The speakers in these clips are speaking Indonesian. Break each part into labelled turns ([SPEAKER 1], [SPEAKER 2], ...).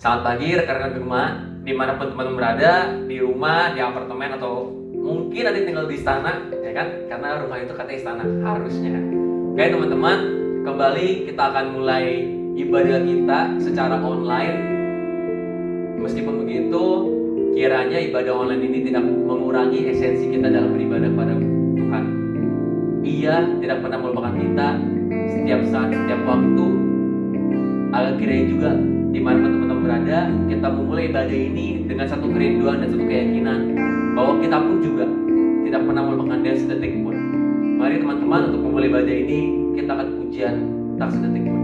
[SPEAKER 1] Selamat pagi rekan-rekan di rumah, di mana pun teman-teman berada, di rumah, di apartemen atau mungkin ada tinggal di istana, ya kan? Karena rumah itu katanya istana harusnya. Oke teman-teman, kembali kita akan mulai ibadah kita secara online. Meskipun begitu, kiranya ibadah online ini tidak mengurangi esensi kita dalam beribadah pada Tuhan. Ia tidak pernah melupakan kita setiap saat, setiap waktu. Agar kiranya juga di mana pun teman-teman berada, kita memulai ibadah ini dengan satu kerinduan dan satu keyakinan bahwa kita pun juga tidak pernah melupakan dia sedetik pun. Mari teman-teman untuk memulai ibadah ini kita akan pujian tak sedetik pun.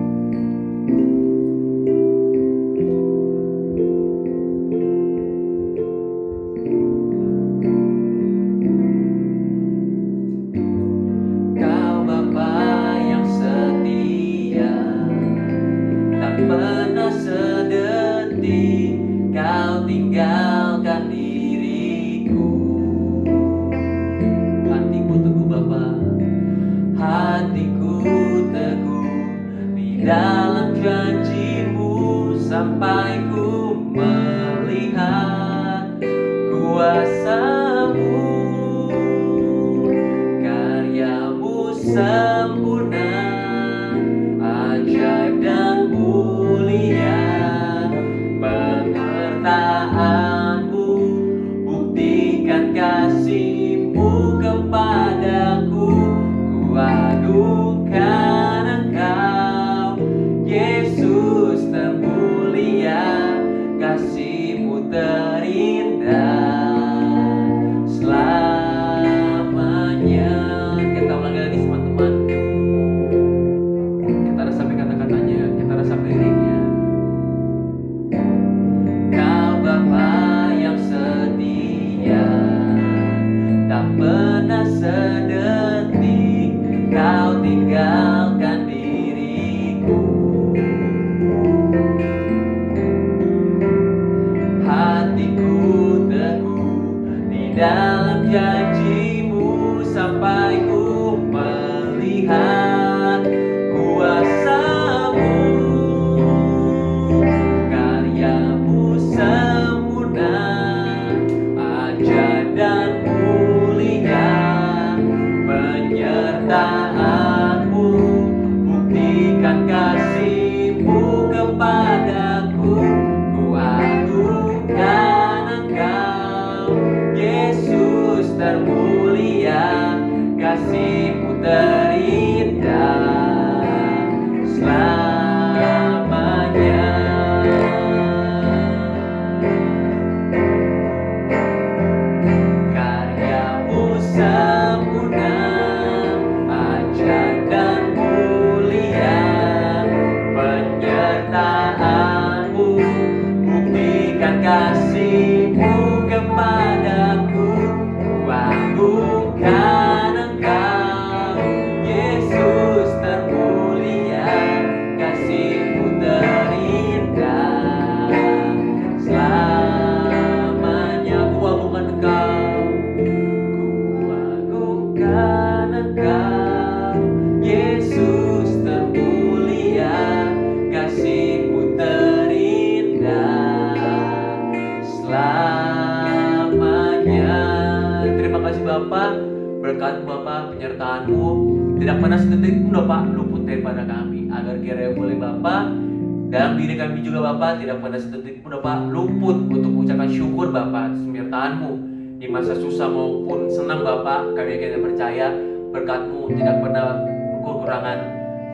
[SPEAKER 1] Kami akan percaya berkatmu tidak pernah kekurangan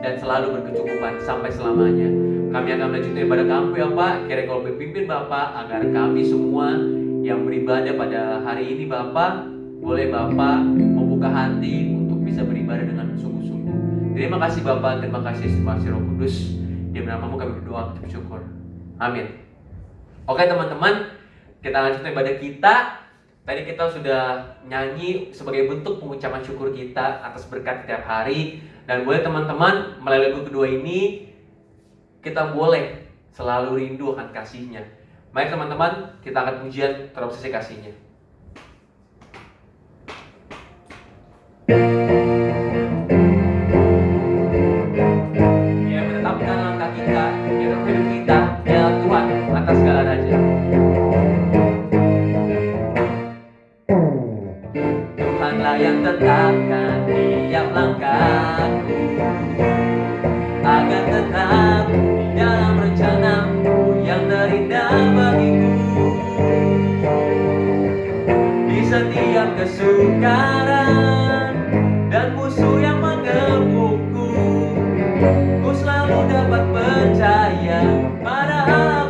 [SPEAKER 1] dan selalu berkecukupan sampai selamanya. Kami akan melanjutkan ibadah kami ya Pak. Kira kau berpimpin Bapak agar kami semua yang beribadah pada hari ini Bapak boleh Bapak membuka hati untuk bisa beribadah dengan sungguh-sungguh. Terima kasih Bapak. Terima kasih kasih Roh Kudus. Di namamu kami berdoa bersyukur. Amin. Oke teman-teman kita lanjutkan ibadah kita Tadi kita sudah nyanyi sebagai bentuk pengucapan syukur kita atas berkat setiap hari dan boleh teman-teman melalui lagu kedua ini kita boleh selalu rindu akan kasihnya. Baik teman-teman, kita akan pujian terobsesi kasihnya. Ya menetapkan tetapkan tiap langkahku agar tetap di dalam rencanamu yang terindah bagiku. Di setiap kesukaran dan musuh yang mengemukku ku selalu dapat percaya pada Allah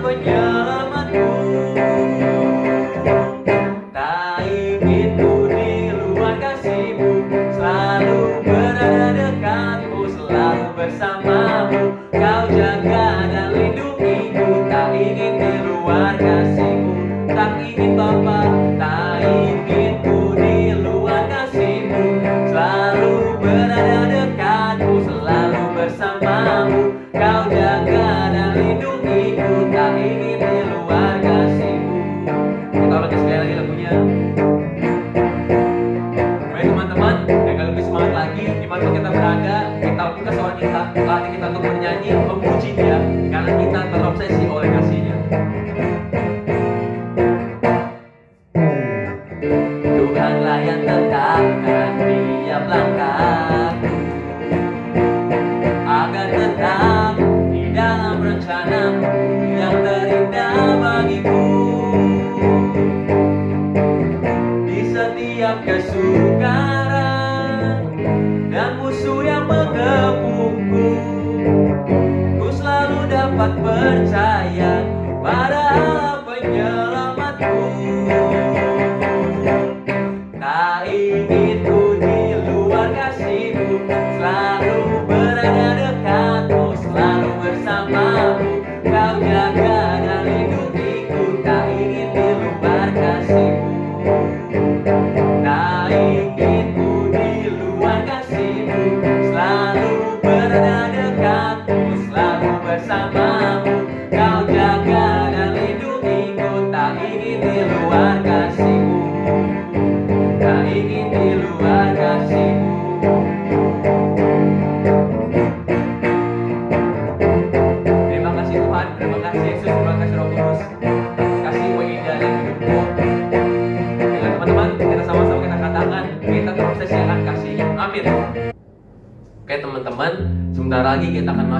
[SPEAKER 1] untuk bernyanyi memuji dia karena kita terobsesi oleh kasihnya.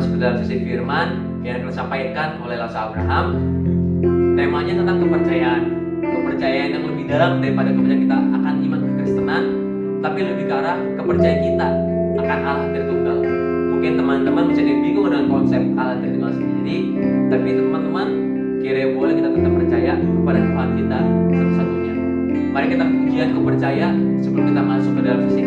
[SPEAKER 1] masuk sisi firman yang disampaikan oleh Lasa Abraham. Temanya tentang kepercayaan. Kepercayaan yang lebih dalam daripada kepercayaan kita akan iman kekristenan tapi lebih ke arah kepercayaan kita akan Allah Tritunggal mungkin teman-teman bisa bingung dengan konsep Allah Tritunggal sendiri tapi teman-teman kira boleh kita tetap percaya kepada Tuhan kita satu-satunya. Mari kita ujian kepercayaan sebelum kita masuk ke dalam sisi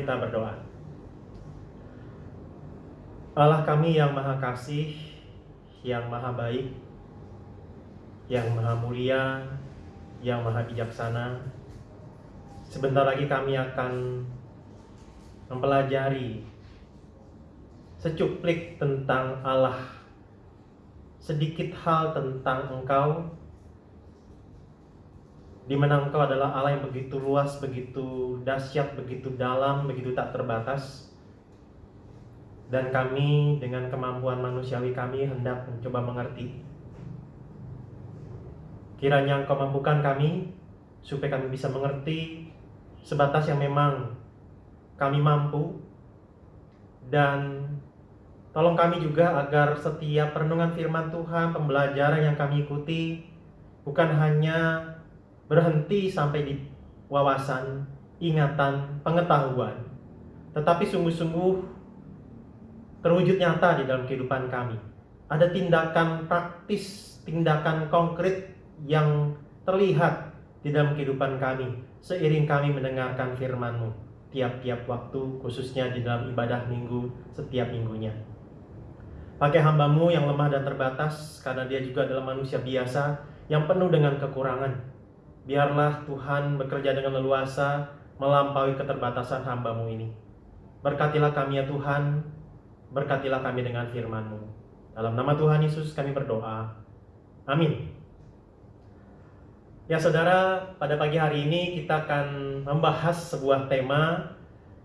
[SPEAKER 1] kita
[SPEAKER 2] berdoa. Allah kami yang maha kasih, yang maha baik, yang maha mulia, yang maha bijaksana, sebentar lagi kami akan mempelajari secuplik tentang Allah, sedikit hal tentang Engkau, di mana Engkau adalah Allah yang begitu luas, begitu dahsyat, begitu dalam, begitu tak terbatas. Dan kami dengan kemampuan manusiawi kami hendak mencoba mengerti. Kiranya Engkau mampukan kami supaya kami bisa mengerti sebatas yang memang kami mampu dan tolong kami juga agar setiap perenungan firman Tuhan, pembelajaran yang kami ikuti bukan hanya berhenti sampai di wawasan, ingatan, pengetahuan, tetapi sungguh-sungguh terwujud nyata di dalam kehidupan kami. Ada tindakan praktis, tindakan konkret yang terlihat di dalam kehidupan kami seiring kami mendengarkan firman-Mu tiap-tiap waktu khususnya di dalam ibadah minggu setiap minggunya. Pakai hambamu yang lemah dan terbatas karena dia juga adalah manusia biasa yang penuh dengan kekurangan. Biarlah Tuhan bekerja dengan leluasa melampaui keterbatasan hambamu ini. Berkatilah kami ya Tuhan, berkatilah kami dengan firman-Mu. Dalam nama Tuhan Yesus kami berdoa. Amin. Ya saudara, pada pagi hari ini kita akan membahas sebuah tema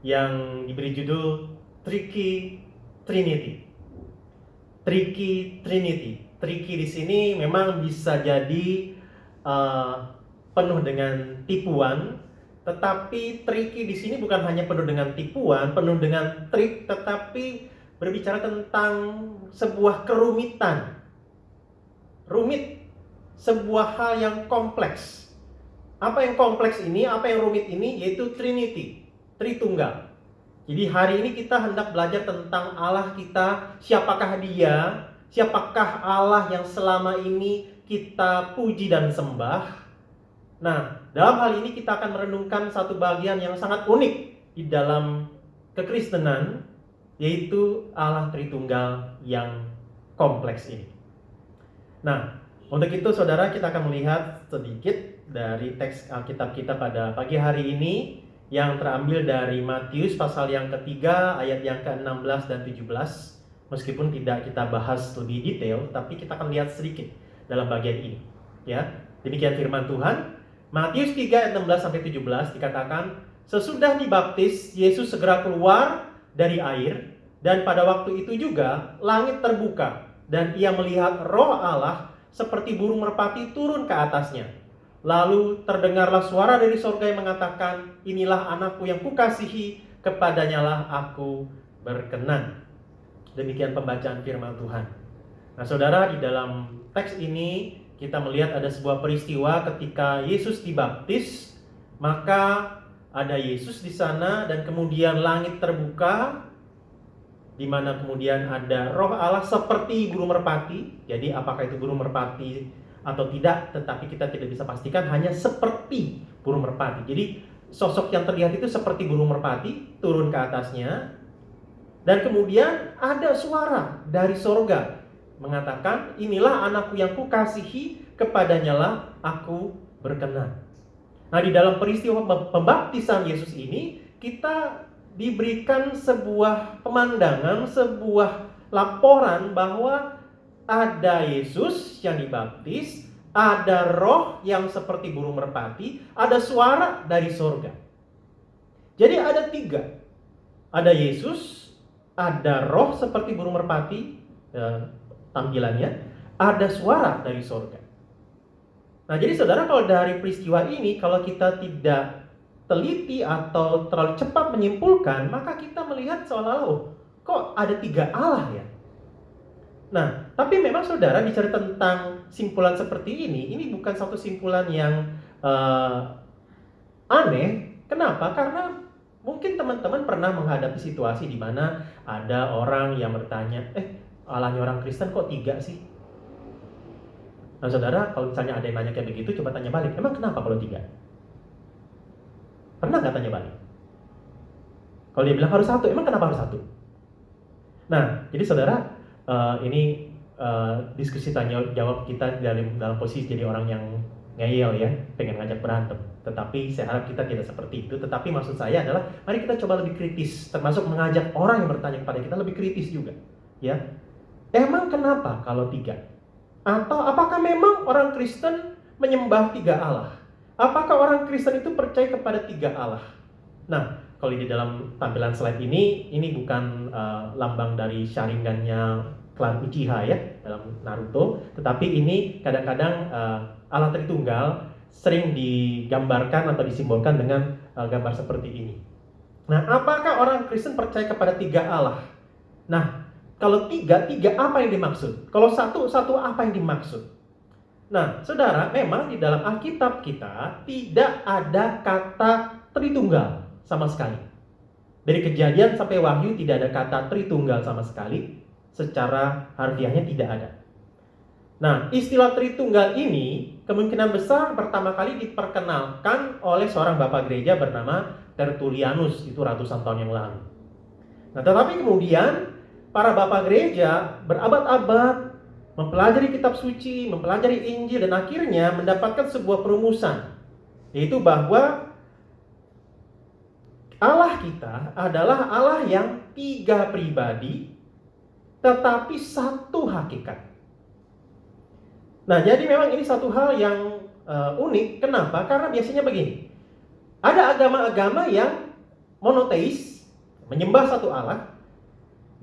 [SPEAKER 2] yang diberi judul Tricky Trinity. Tricky Trinity. Tricky di sini memang bisa jadi uh, penuh dengan tipuan, tetapi tricky di sini bukan hanya penuh dengan tipuan, penuh dengan trik, tetapi berbicara tentang sebuah kerumitan. Rumit sebuah hal yang kompleks. Apa yang kompleks ini, apa yang rumit ini, yaitu Trinity, Tritunggal. Jadi hari ini kita hendak belajar tentang Allah kita, siapakah dia, siapakah Allah yang selama ini kita puji dan sembah. Nah, dalam hal ini kita akan merenungkan satu bagian yang sangat unik di dalam kekristenan, yaitu Allah Tritunggal yang kompleks ini. Nah, untuk itu saudara kita akan melihat sedikit dari teks Alkitab kita pada pagi hari ini yang terambil dari Matius pasal yang ketiga ayat yang ke-16 dan 17 meskipun tidak kita bahas lebih detail tapi kita akan lihat sedikit dalam bagian ini ya. Demikian firman Tuhan Matius 3 ayat 16 sampai 17 dikatakan sesudah dibaptis Yesus segera keluar dari air dan pada waktu itu juga langit terbuka dan ia melihat roh Allah seperti burung merpati turun ke atasnya. Lalu terdengarlah suara dari sorga yang mengatakan, inilah anakku yang kukasihi, kepadanya lah aku berkenan. Demikian pembacaan firman Tuhan. Nah saudara, di dalam teks ini kita melihat ada sebuah peristiwa ketika Yesus dibaptis, maka ada Yesus di sana dan kemudian langit terbuka di mana kemudian ada roh Allah seperti burung merpati. Jadi apakah itu burung merpati atau tidak, tetapi kita tidak bisa pastikan hanya seperti burung merpati. Jadi sosok yang terlihat itu seperti burung merpati turun ke atasnya dan kemudian ada suara dari sorga mengatakan inilah anakku yang kukasihi kepadanya lah aku berkenan. Nah di dalam peristiwa pembaptisan Yesus ini kita diberikan sebuah pemandangan, sebuah laporan bahwa ada Yesus yang dibaptis, ada roh yang seperti burung merpati, ada suara dari sorga. Jadi ada tiga. Ada Yesus, ada roh seperti burung merpati tampilannya, ada suara dari sorga. Nah jadi saudara kalau dari peristiwa ini, kalau kita tidak teliti atau terlalu cepat menyimpulkan, maka kita melihat seolah-olah, oh, kok ada tiga Allah ya? Nah, tapi memang saudara bicara tentang simpulan seperti ini, ini bukan satu simpulan yang uh, aneh. Kenapa? Karena mungkin teman-teman pernah menghadapi situasi di mana ada orang yang bertanya, eh Allahnya orang Kristen kok tiga sih? Nah saudara, kalau misalnya ada yang nanya kayak begitu, coba tanya balik, emang kenapa kalau tiga? Pernah nggak tanya balik? Kalau dia bilang harus satu, emang kenapa harus satu? Nah, jadi saudara, uh, ini uh, diskusi tanya jawab kita dalam dalam posisi jadi orang yang ngeyel ya, pengen ngajak berantem. Tetapi saya harap kita tidak seperti itu. Tetapi maksud saya adalah, mari kita coba lebih kritis, termasuk mengajak orang yang bertanya kepada kita lebih kritis juga, ya. Emang kenapa kalau tiga? Atau apakah memang orang Kristen menyembah tiga Allah? Apakah orang Kristen itu percaya kepada tiga Allah? Nah, kalau di dalam tampilan slide ini, ini bukan uh, lambang dari Sharingannya klan Uchiha ya dalam Naruto, tetapi ini kadang-kadang uh, Allah Tritunggal sering digambarkan atau disimbolkan dengan uh, gambar seperti ini. Nah, apakah orang Kristen percaya kepada tiga Allah? Nah, kalau tiga, tiga apa yang dimaksud? Kalau satu, satu apa yang dimaksud? Nah, saudara, memang di dalam Alkitab kita tidak ada kata Tritunggal sama sekali. Dari kejadian sampai wahyu tidak ada kata Tritunggal sama sekali. Secara harfiahnya tidak ada. Nah, istilah Tritunggal ini kemungkinan besar pertama kali diperkenalkan oleh seorang bapak gereja bernama Tertullianus itu ratusan tahun yang lalu. Nah, tetapi kemudian para bapak gereja berabad-abad mempelajari kitab suci, mempelajari Injil dan akhirnya mendapatkan sebuah perumusan yaitu bahwa Allah kita adalah Allah yang tiga pribadi tetapi satu hakikat. Nah, jadi memang ini satu hal yang uh, unik. Kenapa? Karena biasanya begini. Ada agama-agama yang monoteis, menyembah satu Allah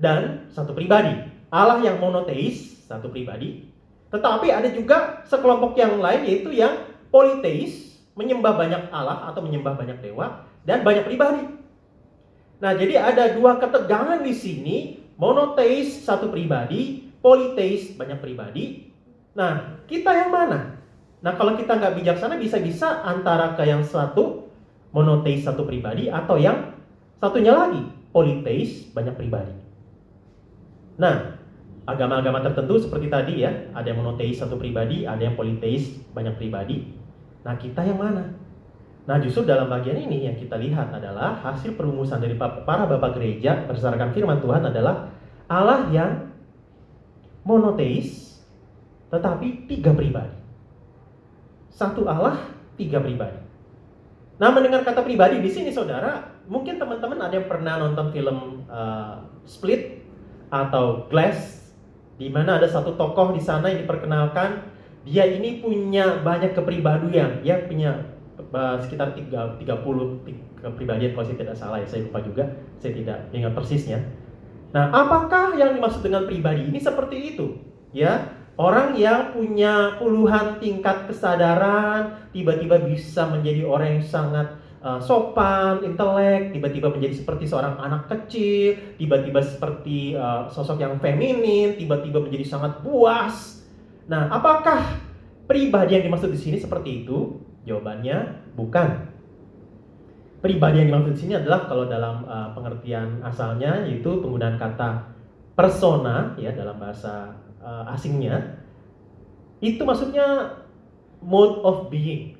[SPEAKER 2] dan satu pribadi. Allah yang monoteis, satu pribadi. Tetapi ada juga sekelompok yang lain yaitu yang politeis, menyembah banyak Allah atau menyembah banyak dewa dan banyak pribadi. Nah, jadi ada dua ketegangan di sini, monoteis satu pribadi, politeis banyak pribadi. Nah, kita yang mana? Nah, kalau kita nggak bijaksana bisa-bisa antara ke yang satu monoteis satu pribadi atau yang satunya lagi politeis banyak pribadi. Nah, agama-agama tertentu seperti tadi ya, ada yang monoteis satu pribadi, ada yang politeis banyak pribadi. Nah, kita yang mana? Nah, justru dalam bagian ini yang kita lihat adalah hasil perumusan dari para bapak gereja berdasarkan firman Tuhan adalah Allah yang monoteis tetapi tiga pribadi. Satu Allah, tiga pribadi. Nah, mendengar kata pribadi di sini saudara, mungkin teman-teman ada yang pernah nonton film uh, Split atau Glass di mana ada satu tokoh di sana yang diperkenalkan dia ini punya banyak kepribadian, ya punya sekitar 30 kepribadian kalau saya tidak salah ya, saya lupa juga, saya tidak ingat persisnya. Nah, apakah yang dimaksud dengan pribadi ini seperti itu? Ya, orang yang punya puluhan tingkat kesadaran tiba-tiba bisa menjadi orang yang sangat uh, sopan, intelek, tiba-tiba menjadi seperti seorang anak kecil, tiba-tiba seperti uh, sosok yang feminin, tiba-tiba menjadi sangat puas. Nah, apakah pribadi yang dimaksud di sini seperti itu? Jawabannya bukan. Pribadi yang dimaksud di sini adalah kalau dalam uh, pengertian asalnya yaitu penggunaan kata persona ya dalam bahasa uh, asingnya itu maksudnya mode of being,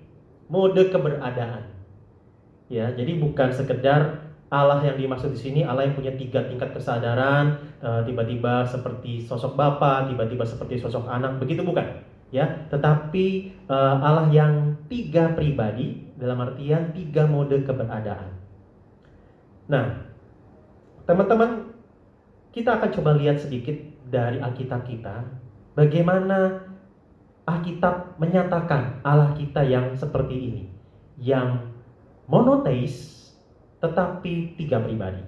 [SPEAKER 2] mode keberadaan. Ya, jadi bukan sekedar Allah yang dimaksud di sini Allah yang punya tiga tingkat kesadaran, uh, tiba-tiba seperti sosok bapak, tiba-tiba seperti sosok anak, begitu bukan? ya tetapi uh, Allah yang tiga pribadi dalam artian tiga mode keberadaan nah teman-teman kita akan coba lihat sedikit dari Alkitab kita bagaimana Alkitab menyatakan Allah kita yang seperti ini yang monoteis tetapi tiga pribadi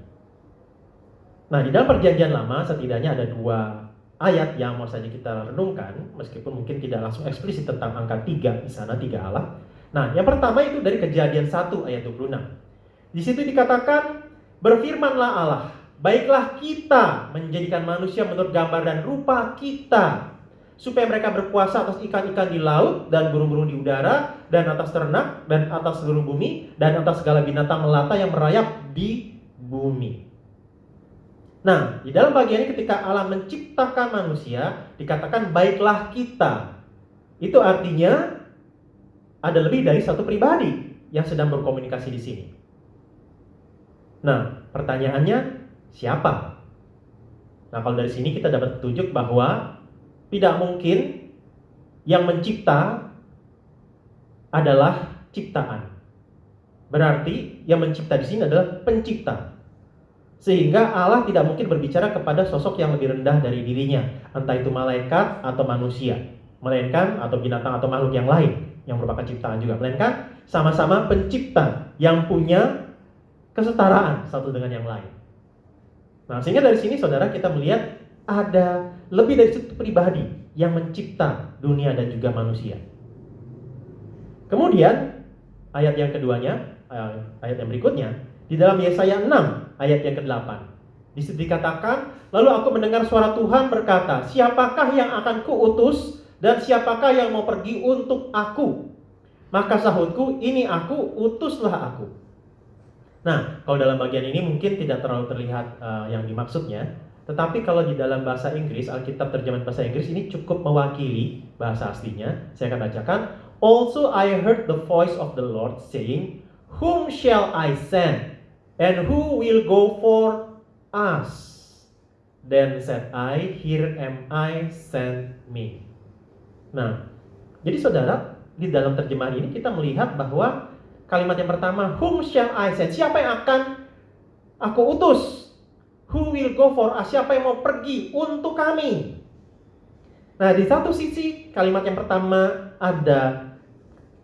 [SPEAKER 2] nah di dalam perjanjian lama setidaknya ada dua ayat yang mau saja kita renungkan, meskipun mungkin tidak langsung eksplisit tentang angka 3 di sana, tiga Allah. Nah, yang pertama itu dari kejadian 1 ayat 26. Di situ dikatakan, berfirmanlah Allah, baiklah kita menjadikan manusia menurut gambar dan rupa kita, supaya mereka berpuasa atas ikan-ikan di laut dan burung-burung di udara dan atas ternak dan atas seluruh bumi dan atas segala binatang melata yang merayap di bumi. Nah, di dalam bagian ini ketika Allah menciptakan manusia, dikatakan baiklah kita. Itu artinya ada lebih dari satu pribadi yang sedang berkomunikasi di sini. Nah, pertanyaannya siapa? Nah, kalau dari sini kita dapat petunjuk bahwa tidak mungkin yang mencipta adalah ciptaan. Berarti yang mencipta di sini adalah pencipta. Sehingga Allah tidak mungkin berbicara kepada sosok yang lebih rendah dari dirinya, entah itu malaikat atau manusia, melainkan atau binatang atau makhluk yang lain yang merupakan ciptaan juga, melainkan sama-sama pencipta yang punya kesetaraan satu dengan yang lain. Nah, sehingga dari sini saudara kita melihat ada lebih dari satu pribadi yang mencipta dunia dan juga manusia. Kemudian ayat yang keduanya, eh, ayat yang berikutnya, di dalam Yesaya 6 ayat yang ke-8. Di situ dikatakan, lalu aku mendengar suara Tuhan berkata, siapakah yang akan kuutus dan siapakah yang mau pergi untuk aku? Maka sahutku, ini aku, utuslah aku. Nah, kalau dalam bagian ini mungkin tidak terlalu terlihat uh, yang dimaksudnya, tetapi kalau di dalam bahasa Inggris, Alkitab terjemahan bahasa Inggris ini cukup mewakili bahasa aslinya. Saya akan bacakan, Also I heard the voice of the Lord saying, Whom shall I send? And who will go for us? Then said I, Here am I, send me. Nah, jadi saudara, di dalam terjemahan ini kita melihat bahwa kalimat yang pertama, Whom shall I send? Siapa yang akan aku utus? Who will go for us? Siapa yang mau pergi untuk kami? Nah, di satu sisi kalimat yang pertama ada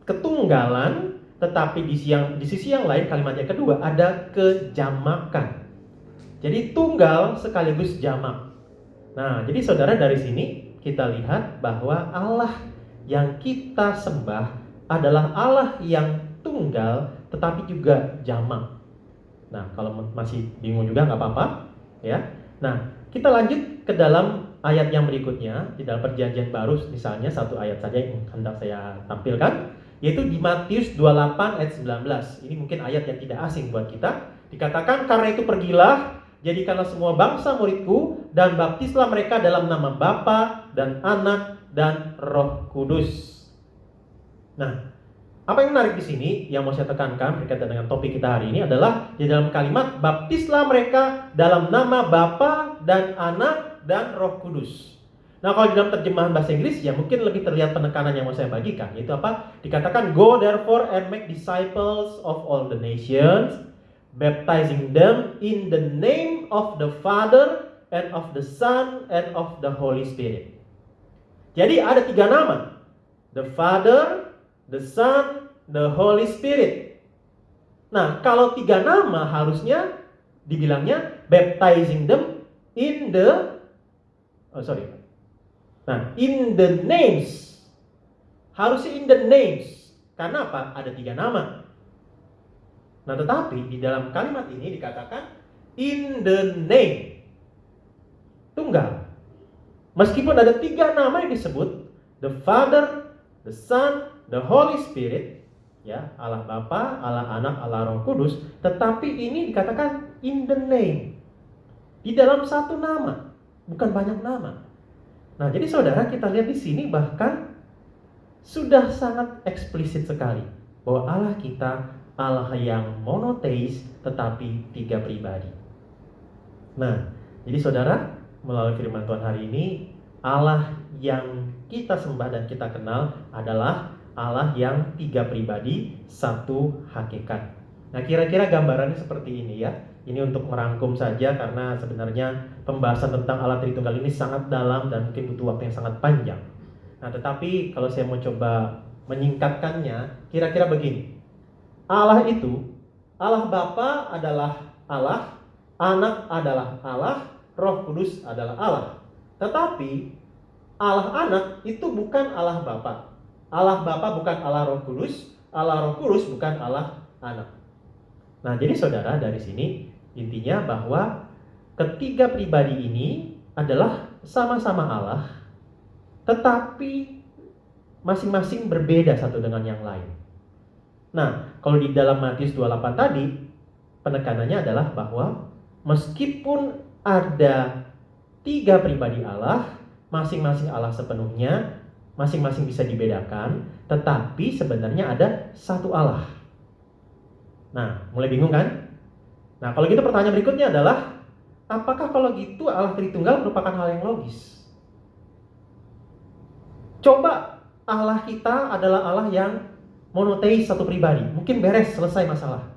[SPEAKER 2] ketunggalan tetapi di, siang, di sisi yang lain kalimat yang kedua ada kejamakan. Jadi tunggal sekaligus jamak. Nah, jadi saudara dari sini kita lihat bahwa Allah yang kita sembah adalah Allah yang tunggal tetapi juga jamak. Nah, kalau masih bingung juga nggak apa-apa, ya. Nah, kita lanjut ke dalam ayat yang berikutnya di dalam perjanjian baru misalnya satu ayat saja yang hendak saya tampilkan yaitu di Matius 28 ayat 19. Ini mungkin ayat yang tidak asing buat kita. Dikatakan karena itu pergilah, jadikanlah semua bangsa muridku dan baptislah mereka dalam nama Bapa dan Anak dan Roh Kudus. Nah, apa yang menarik di sini yang mau saya tekankan berkaitan dengan topik kita hari ini adalah di dalam kalimat baptislah mereka dalam nama Bapa dan Anak dan Roh Kudus. Nah kalau di dalam terjemahan bahasa Inggris ya mungkin lebih terlihat penekanan yang mau saya bagikan yaitu apa? Dikatakan go therefore and make disciples of all the nations baptizing them in the name of the Father and of the Son and of the Holy Spirit. Jadi ada tiga nama. The Father, the Son, the Holy Spirit. Nah, kalau tiga nama harusnya dibilangnya baptizing them in the oh sorry Nah, in the names. Harusnya in the names. Karena apa? Ada tiga nama. Nah, tetapi di dalam kalimat ini dikatakan in the name. Tunggal. Meskipun ada tiga nama yang disebut, the Father, the Son, the Holy Spirit, ya, Allah Bapa, Allah Anak, Allah Roh Kudus, tetapi ini dikatakan in the name. Di dalam satu nama, bukan banyak nama. Nah, jadi saudara kita lihat di sini bahkan sudah sangat eksplisit sekali bahwa Allah kita Allah yang monoteis tetapi tiga pribadi. Nah, jadi saudara melalui firman Tuhan hari ini Allah yang kita sembah dan kita kenal adalah Allah yang tiga pribadi, satu hakikat. Nah, kira-kira gambarannya seperti ini ya. Ini untuk merangkum saja karena sebenarnya pembahasan tentang Allah Tritunggal ini sangat dalam dan mungkin butuh waktu yang sangat panjang. Nah, tetapi kalau saya mau coba menyingkatkannya, kira-kira begini. Allah itu, Allah Bapa adalah Allah, Anak adalah Allah, Roh Kudus adalah Allah. Tetapi Allah Anak itu bukan Allah Bapa. Allah Bapa bukan Allah Roh Kudus, Allah Roh Kudus bukan Allah Anak. Nah, jadi saudara dari sini intinya bahwa ketiga pribadi ini adalah sama-sama Allah, tetapi masing-masing berbeda satu dengan yang lain. Nah, kalau di dalam Matius 28 tadi, penekanannya adalah bahwa meskipun ada tiga pribadi Allah, masing-masing Allah sepenuhnya, masing-masing bisa dibedakan, tetapi sebenarnya ada satu Allah. Nah, mulai bingung kan? Nah, kalau gitu pertanyaan berikutnya adalah apakah kalau gitu Allah Tritunggal merupakan hal yang logis? Coba Allah kita adalah Allah yang monoteis satu pribadi. Mungkin beres, selesai masalah.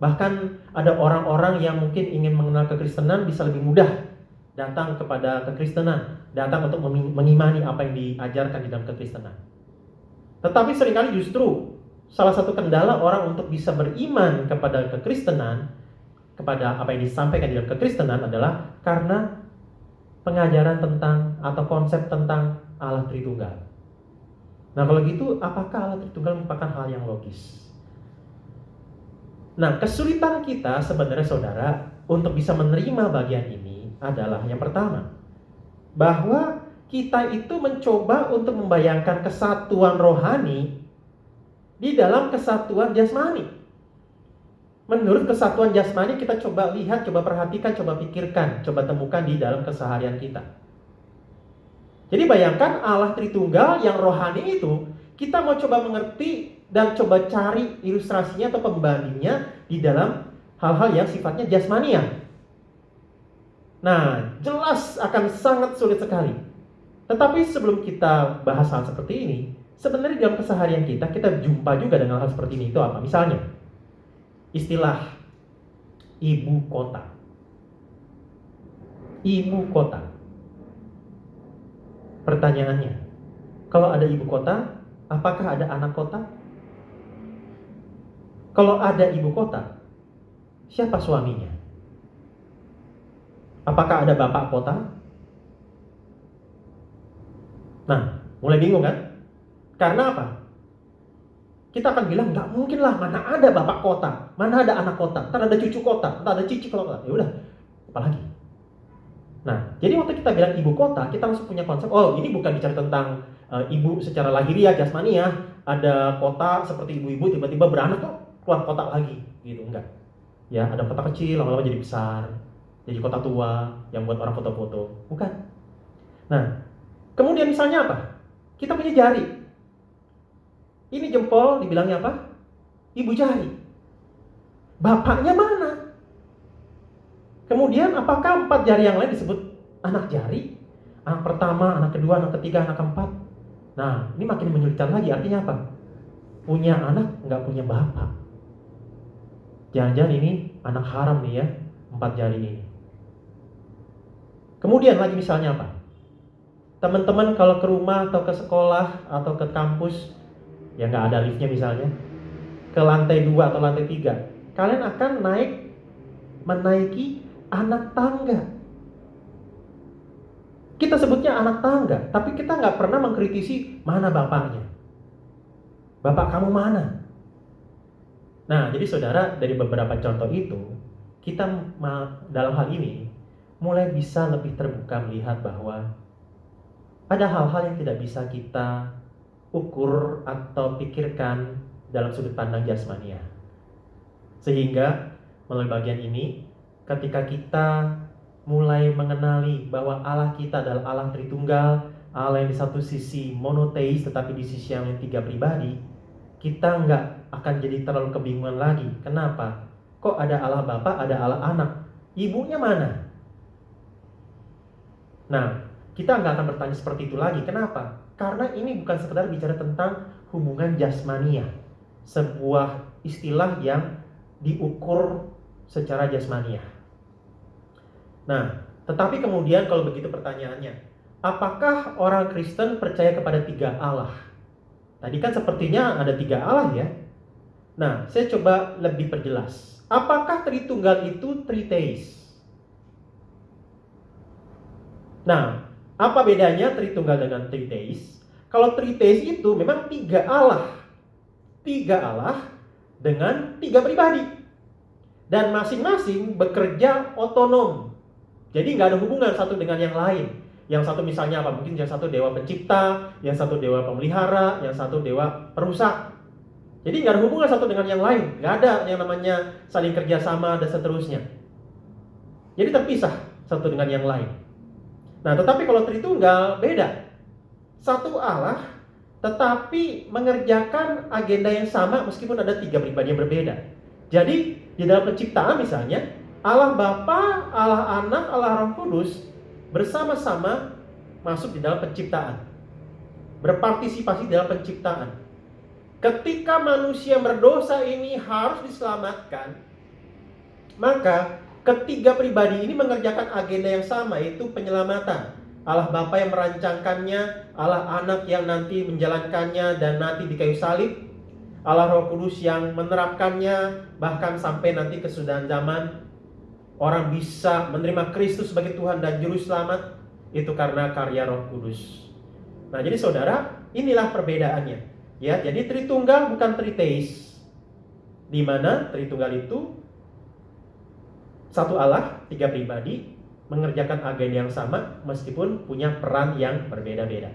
[SPEAKER 2] Bahkan ada orang-orang yang mungkin ingin mengenal kekristenan bisa lebih mudah datang kepada kekristenan, datang untuk mengimani apa yang diajarkan di dalam kekristenan. Tetapi sering kali justru salah satu kendala orang untuk bisa beriman kepada kekristenan, kepada apa yang disampaikan di dalam kekristenan adalah karena pengajaran tentang atau konsep tentang Allah Tritunggal. Nah kalau gitu apakah Allah Tritunggal merupakan hal yang logis? Nah kesulitan kita sebenarnya saudara untuk bisa menerima bagian ini adalah yang pertama bahwa kita itu mencoba untuk membayangkan kesatuan rohani di dalam kesatuan jasmani. Menurut kesatuan jasmani kita coba lihat, coba perhatikan, coba pikirkan, coba temukan di dalam keseharian kita. Jadi bayangkan Allah Tritunggal yang rohani itu kita mau coba mengerti dan coba cari ilustrasinya atau pembandingnya di dalam hal-hal yang sifatnya jasmania. Nah, jelas akan sangat sulit sekali. Tetapi sebelum kita bahas hal seperti ini, sebenarnya dalam keseharian kita kita jumpa juga dengan hal seperti ini itu apa? Misalnya, istilah ibu kota. Ibu kota. Pertanyaannya, kalau ada ibu kota, apakah ada anak kota? Kalau ada ibu kota, siapa suaminya? Apakah ada bapak kota? Nah, mulai bingung kan? Karena apa? Kita akan bilang nggak mungkin lah mana ada bapak kota, mana ada anak kota, ntar ada cucu kota, ntar ada cici kota. Ya udah, apalagi? Nah, jadi waktu kita bilang ibu kota, kita langsung punya konsep, oh ini bukan bicara tentang uh, ibu secara lahiriah, jasmaniah, ada kota seperti ibu-ibu tiba-tiba beranak kok keluar kota lagi, gitu enggak. Ya, ada kota kecil lama-lama jadi besar, jadi kota tua yang buat orang foto-foto, bukan. Nah, kemudian misalnya apa? Kita punya jari. Ini jempol dibilangnya apa? Ibu jari. Bapaknya mana? Kemudian apakah empat jari yang lain disebut anak jari? Anak pertama, anak kedua, anak ketiga, anak keempat. Nah, ini makin menyulitkan lagi. Artinya apa? Punya anak, nggak punya bapak. Jangan-jangan ini anak haram nih ya, empat jari ini. Kemudian lagi misalnya apa? Teman-teman kalau ke rumah atau ke sekolah atau ke kampus, ya nggak ada liftnya misalnya, ke lantai dua atau lantai tiga, kalian akan naik menaiki anak tangga. Kita sebutnya anak tangga, tapi kita nggak pernah mengkritisi mana bapaknya. Bapak kamu mana? Nah, jadi saudara dari beberapa contoh itu, kita dalam hal ini mulai bisa lebih terbuka melihat bahwa ada hal-hal yang tidak bisa kita ukur atau pikirkan dalam sudut pandang jasmania. Sehingga melalui bagian ini ketika kita mulai mengenali bahwa Allah kita adalah Allah Tritunggal, Allah yang di satu sisi monoteis tetapi di sisi yang tiga pribadi, kita nggak akan jadi terlalu kebingungan lagi. Kenapa? Kok ada Allah Bapa, ada Allah Anak? Ibunya mana? Nah, kita nggak akan bertanya seperti itu lagi. Kenapa? Karena ini bukan sekedar bicara tentang hubungan jasmania, sebuah istilah yang diukur secara jasmania. Nah, tetapi kemudian kalau begitu pertanyaannya, apakah orang Kristen percaya kepada tiga Allah? Tadi kan sepertinya ada tiga Allah ya. Nah, saya coba lebih perjelas. Apakah Tritunggal itu Triteis? Nah, apa bedanya Tritunggal dengan Triteis? Kalau Triteis itu memang tiga Allah. Tiga Allah dengan tiga pribadi. Dan masing-masing bekerja otonom. Jadi nggak ada hubungan satu dengan yang lain. Yang satu misalnya apa? Mungkin yang satu dewa pencipta, yang satu dewa pemelihara, yang satu dewa perusak. Jadi nggak ada hubungan satu dengan yang lain. Nggak ada yang namanya saling kerjasama dan seterusnya. Jadi terpisah satu dengan yang lain. Nah, tetapi kalau Tritunggal beda. Satu Allah, tetapi mengerjakan agenda yang sama meskipun ada tiga pribadi yang berbeda. Jadi di dalam penciptaan misalnya, Allah Bapa, Allah Anak, Allah Roh Kudus bersama-sama masuk di dalam penciptaan. Berpartisipasi dalam penciptaan. Ketika manusia berdosa ini harus diselamatkan, maka ketiga pribadi ini mengerjakan agenda yang sama yaitu penyelamatan. Allah Bapa yang merancangkannya, Allah Anak yang nanti menjalankannya dan nanti di kayu salib, Allah Roh Kudus yang menerapkannya bahkan sampai nanti kesudahan zaman orang bisa menerima Kristus sebagai Tuhan dan juru selamat itu karena karya Roh Kudus. Nah, jadi saudara, inilah perbedaannya. Ya, jadi Tritunggal bukan Triteis. Di mana Tritunggal itu satu Allah, tiga pribadi, mengerjakan agenda yang sama meskipun punya peran yang berbeda-beda.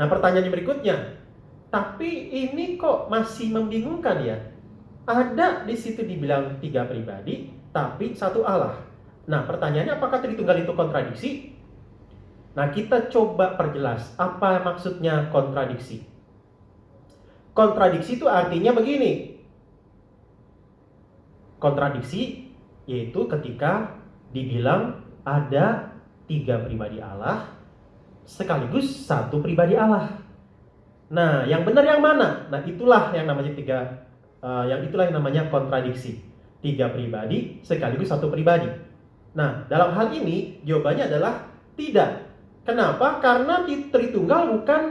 [SPEAKER 2] Nah, pertanyaan berikutnya, tapi ini kok masih membingungkan ya? Ada di situ dibilang tiga pribadi, tapi satu Allah. Nah, pertanyaannya apakah Tritunggal itu kontradiksi? Nah, kita coba perjelas apa maksudnya kontradiksi. Kontradiksi itu artinya begini. Kontradiksi yaitu ketika dibilang ada tiga pribadi Allah sekaligus satu pribadi Allah. Nah, yang benar yang mana? Nah, itulah yang namanya tiga, uh, yang itulah yang namanya kontradiksi. Tiga pribadi sekaligus satu pribadi. Nah, dalam hal ini jawabannya adalah tidak. Kenapa? Karena Tritunggal bukan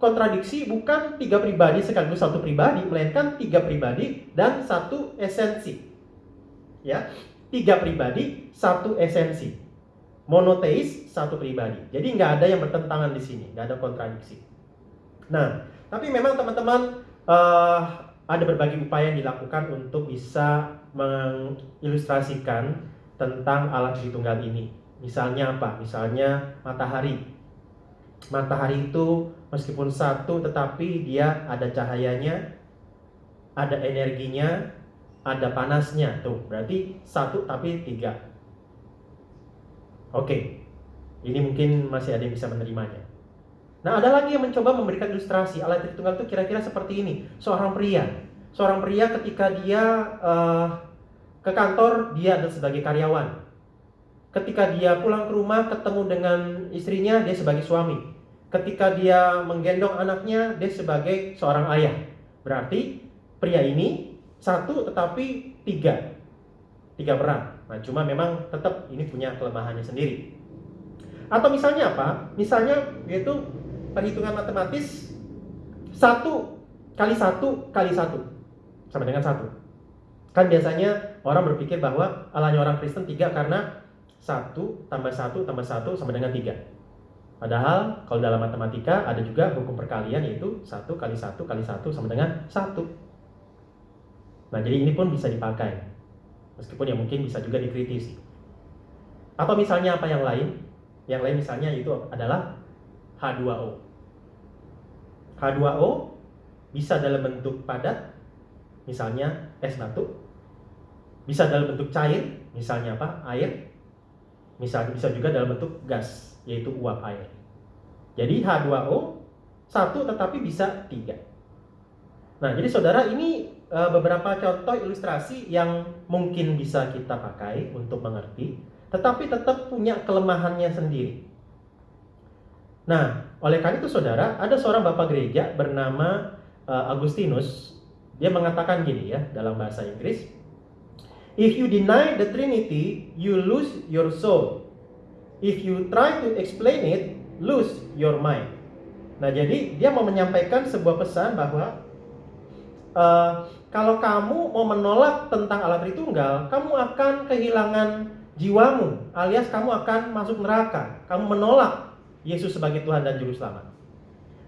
[SPEAKER 2] kontradiksi, bukan tiga pribadi sekaligus satu pribadi, melainkan tiga pribadi dan satu esensi. Ya, tiga pribadi, satu esensi. Monoteis, satu pribadi. Jadi nggak ada yang bertentangan di sini, nggak ada kontradiksi. Nah, tapi memang teman-teman uh, ada berbagai upaya yang dilakukan untuk bisa mengilustrasikan tentang alat Tritunggal ini. Misalnya apa? Misalnya matahari. Matahari itu meskipun satu tetapi dia ada cahayanya, ada energinya, ada panasnya. Tuh berarti satu tapi tiga. Oke. Ini mungkin masih ada yang bisa menerimanya. Nah ada lagi yang mencoba memberikan ilustrasi. Alat tritunggal itu kira-kira seperti ini. Seorang pria. Seorang pria ketika dia uh, ke kantor dia adalah sebagai karyawan. Ketika dia pulang ke rumah ketemu dengan istrinya dia sebagai suami. Ketika dia menggendong anaknya dia sebagai seorang ayah. Berarti pria ini satu tetapi tiga. Tiga peran nah cuma memang tetap ini punya kelemahannya sendiri. Atau misalnya apa? Misalnya yaitu perhitungan matematis satu kali satu kali satu. Sama dengan satu. Kan biasanya orang berpikir bahwa alanya orang Kristen tiga karena satu tambah satu tambah satu sama dengan tiga. Padahal kalau dalam matematika ada juga hukum perkalian yaitu satu kali satu kali satu sama dengan satu. Nah, jadi ini pun bisa dipakai. Meskipun ya mungkin bisa juga dikritisi. Atau misalnya apa yang lain? Yang lain misalnya itu adalah H2O. H2O bisa dalam bentuk padat, misalnya es batu. Bisa dalam bentuk cair, misalnya apa? Air. Misalnya bisa juga dalam bentuk gas, yaitu uap air. Jadi H2O satu tetapi bisa tiga. Nah, jadi saudara ini uh, beberapa contoh ilustrasi yang mungkin bisa kita pakai untuk mengerti, tetapi tetap punya kelemahannya sendiri. Nah, oleh karena itu saudara, ada seorang bapak gereja bernama uh, Agustinus, dia mengatakan gini ya dalam bahasa Inggris, If you deny the Trinity, you lose your soul. If you try to explain it, lose your mind. Nah, jadi dia mau menyampaikan sebuah pesan bahwa uh, kalau kamu mau menolak tentang alat Tritunggal, kamu akan kehilangan jiwamu, alias kamu akan masuk neraka. Kamu menolak Yesus sebagai Tuhan dan Juru Selamat.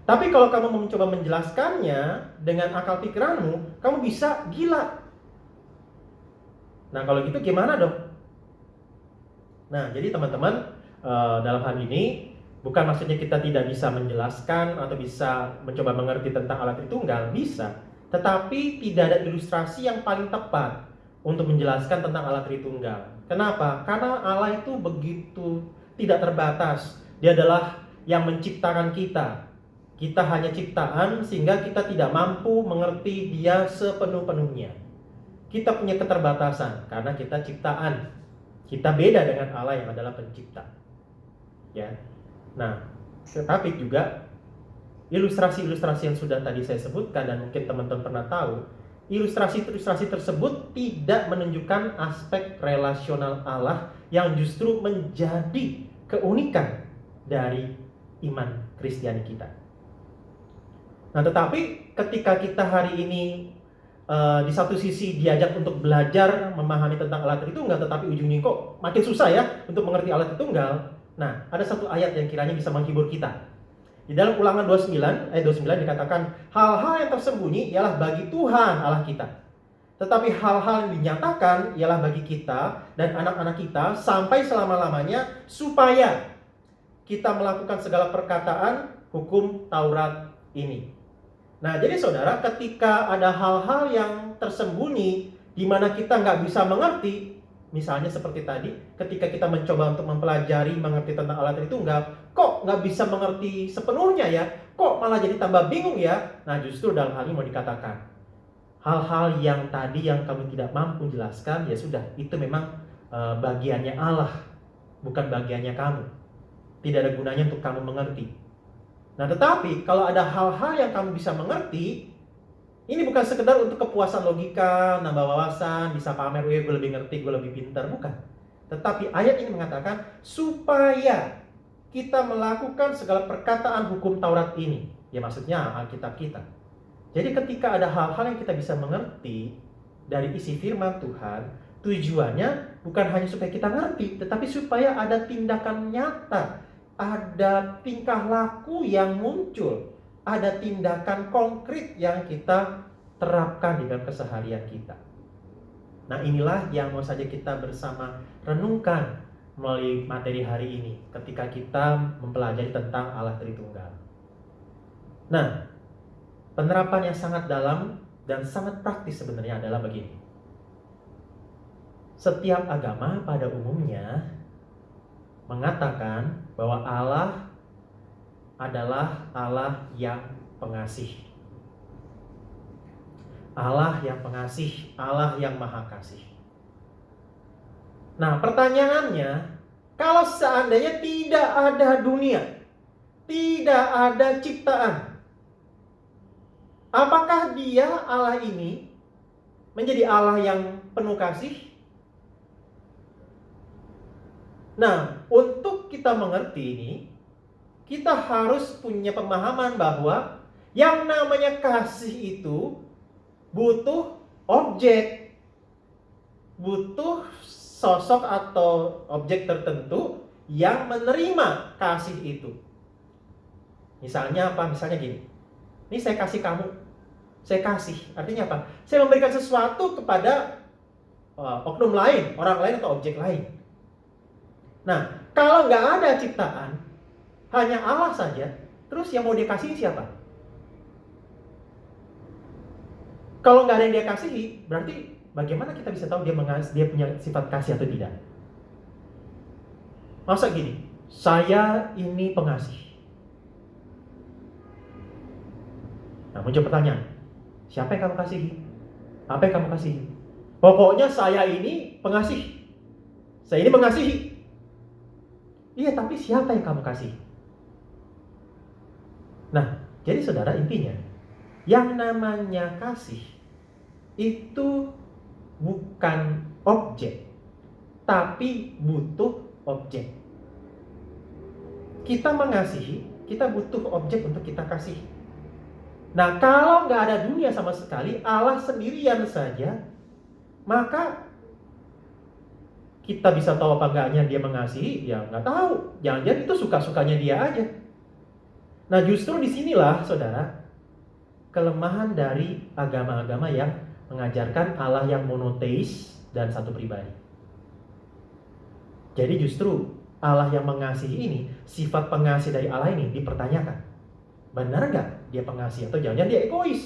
[SPEAKER 2] Tapi kalau kamu mencoba menjelaskannya dengan akal pikiranmu, kamu bisa gila. Nah kalau gitu gimana dong? Nah jadi teman-teman eh, dalam hal ini bukan maksudnya kita tidak bisa menjelaskan atau bisa mencoba mengerti tentang alat Tritunggal, bisa. Tetapi tidak ada ilustrasi yang paling tepat untuk menjelaskan tentang Allah Tritunggal. Kenapa? Karena Allah itu begitu tidak terbatas. Dia adalah yang menciptakan kita. Kita hanya ciptaan sehingga kita tidak mampu mengerti dia sepenuh-penuhnya. kita punya keterbatasan karena kita ciptaan. Kita beda dengan Allah yang adalah pencipta. Ya. Nah, tetapi juga ilustrasi-ilustrasi yang sudah tadi saya sebutkan dan mungkin teman-teman pernah tahu, ilustrasi-ilustrasi tersebut tidak menunjukkan aspek relasional Allah yang justru menjadi keunikan dari iman Kristiani kita. Nah, tetapi ketika kita hari ini uh, di satu sisi diajak untuk belajar memahami tentang Allah Tritunggal, tetapi ujungnya kok makin susah ya untuk mengerti Allah Tritunggal. Nah, ada satu ayat yang kiranya bisa menghibur kita. Di dalam ulangan 29, ayat 29 dikatakan, hal-hal yang tersembunyi ialah bagi Tuhan Allah kita. Tetapi hal-hal yang dinyatakan ialah bagi kita dan anak-anak kita sampai selama-lamanya supaya kita melakukan segala perkataan hukum Taurat ini. Nah, jadi saudara, ketika ada hal-hal yang tersembunyi di mana kita nggak bisa mengerti, misalnya seperti tadi, ketika kita mencoba untuk mempelajari, mengerti tentang alat Tritunggal, kok nggak bisa mengerti sepenuhnya ya? Kok malah jadi tambah bingung ya? Nah, justru dalam hal ini mau dikatakan, hal-hal yang tadi yang kamu tidak mampu jelaskan, ya sudah, itu memang uh, bagiannya Allah, bukan bagiannya kamu. Tidak ada gunanya untuk kamu mengerti. Nah, tetapi kalau ada hal-hal yang kamu bisa mengerti, ini bukan sekedar untuk kepuasan logika, nambah wawasan, bisa pamer, gue lebih ngerti, gue lebih pintar, bukan. Tetapi ayat ini mengatakan supaya kita melakukan segala perkataan hukum Taurat ini. Ya maksudnya Alkitab kita. Jadi ketika ada hal-hal yang kita bisa mengerti dari isi firman Tuhan, tujuannya bukan hanya supaya kita ngerti, tetapi supaya ada tindakan nyata ada tingkah laku yang muncul, ada tindakan konkret yang kita terapkan di dalam keseharian kita. Nah, inilah yang mau saja kita bersama renungkan melalui materi hari ini ketika kita mempelajari tentang Allah Tritunggal. Nah, penerapan yang sangat dalam dan sangat praktis sebenarnya adalah begini. Setiap agama pada umumnya mengatakan bahwa Allah adalah Allah yang pengasih. Allah yang pengasih, Allah yang maha kasih. Nah, pertanyaannya, kalau seandainya tidak ada dunia, tidak ada ciptaan, apakah dia Allah ini menjadi Allah yang penuh kasih? Nah, untuk kita mengerti ini, kita harus punya pemahaman bahwa yang namanya kasih itu butuh objek, butuh sosok atau objek tertentu yang menerima kasih itu. Misalnya apa? Misalnya gini, ini saya kasih kamu, saya kasih. Artinya apa? Saya memberikan sesuatu kepada uh, oknum lain, orang lain atau objek lain. Nah, kalau nggak ada ciptaan, hanya Allah saja, terus yang mau dia kasih siapa? Kalau nggak ada yang dia kasihi, berarti bagaimana kita bisa tahu dia mengas dia punya sifat kasih atau tidak? Masa gini, saya ini pengasih. Nah, muncul pertanyaan, siapa yang kamu kasihi? Apa yang kamu kasihi? Pokoknya saya ini pengasih. Saya ini mengasihi. Iya, tapi siapa yang kamu kasih? Nah, jadi saudara intinya, yang namanya kasih itu bukan objek, tapi butuh objek. Kita mengasihi, kita butuh objek untuk kita kasih. Nah, kalau nggak ada dunia sama sekali, Allah sendirian saja, maka kita bisa tahu apa enggaknya dia mengasihi, ya nggak tahu. Jangan-jangan itu suka-sukanya dia aja. Nah justru di sinilah saudara, kelemahan dari agama-agama yang mengajarkan Allah yang monoteis dan satu pribadi. Jadi justru Allah yang mengasihi ini, sifat pengasih dari Allah ini dipertanyakan. Benar nggak dia pengasih atau jangan-jangan dia egois?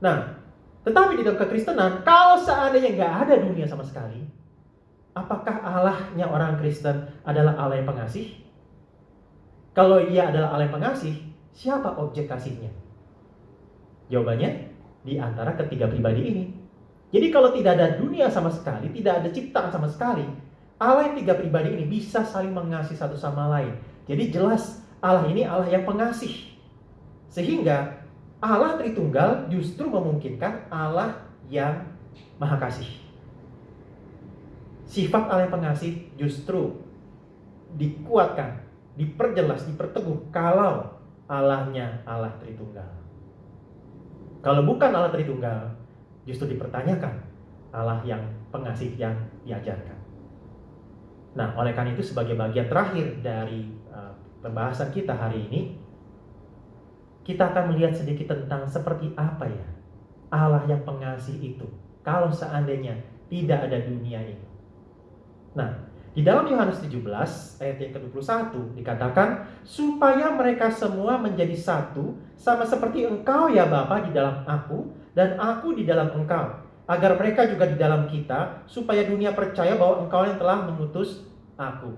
[SPEAKER 2] Nah, tetapi di dalam kekristenan, kalau seandainya nggak ada dunia sama sekali, apakah Allahnya orang Kristen adalah Allah yang pengasih? Kalau ia adalah Allah yang pengasih, siapa objek kasihnya? Jawabannya di antara ketiga pribadi ini. Jadi kalau tidak ada dunia sama sekali, tidak ada ciptaan sama sekali, Allah yang tiga pribadi ini bisa saling mengasihi satu sama lain. Jadi jelas Allah ini Allah yang pengasih. Sehingga Allah Tritunggal justru memungkinkan Allah yang Maha Kasih. Sifat Allah yang pengasih justru dikuatkan, diperjelas, diperteguh kalau Allahnya Allah Tritunggal. Kalau bukan Allah Tritunggal, justru dipertanyakan Allah yang pengasih yang diajarkan. Nah, oleh karena itu sebagai bagian terakhir dari uh, pembahasan kita hari ini, kita akan melihat sedikit tentang seperti apa ya Allah yang pengasih itu. Kalau seandainya tidak ada dunia ini. Nah, di dalam Yohanes 17 ayat yang ke-21 dikatakan supaya mereka semua menjadi satu sama seperti engkau ya Bapa di dalam aku dan aku di dalam engkau agar mereka juga di dalam kita supaya dunia percaya bahwa engkau yang telah mengutus aku.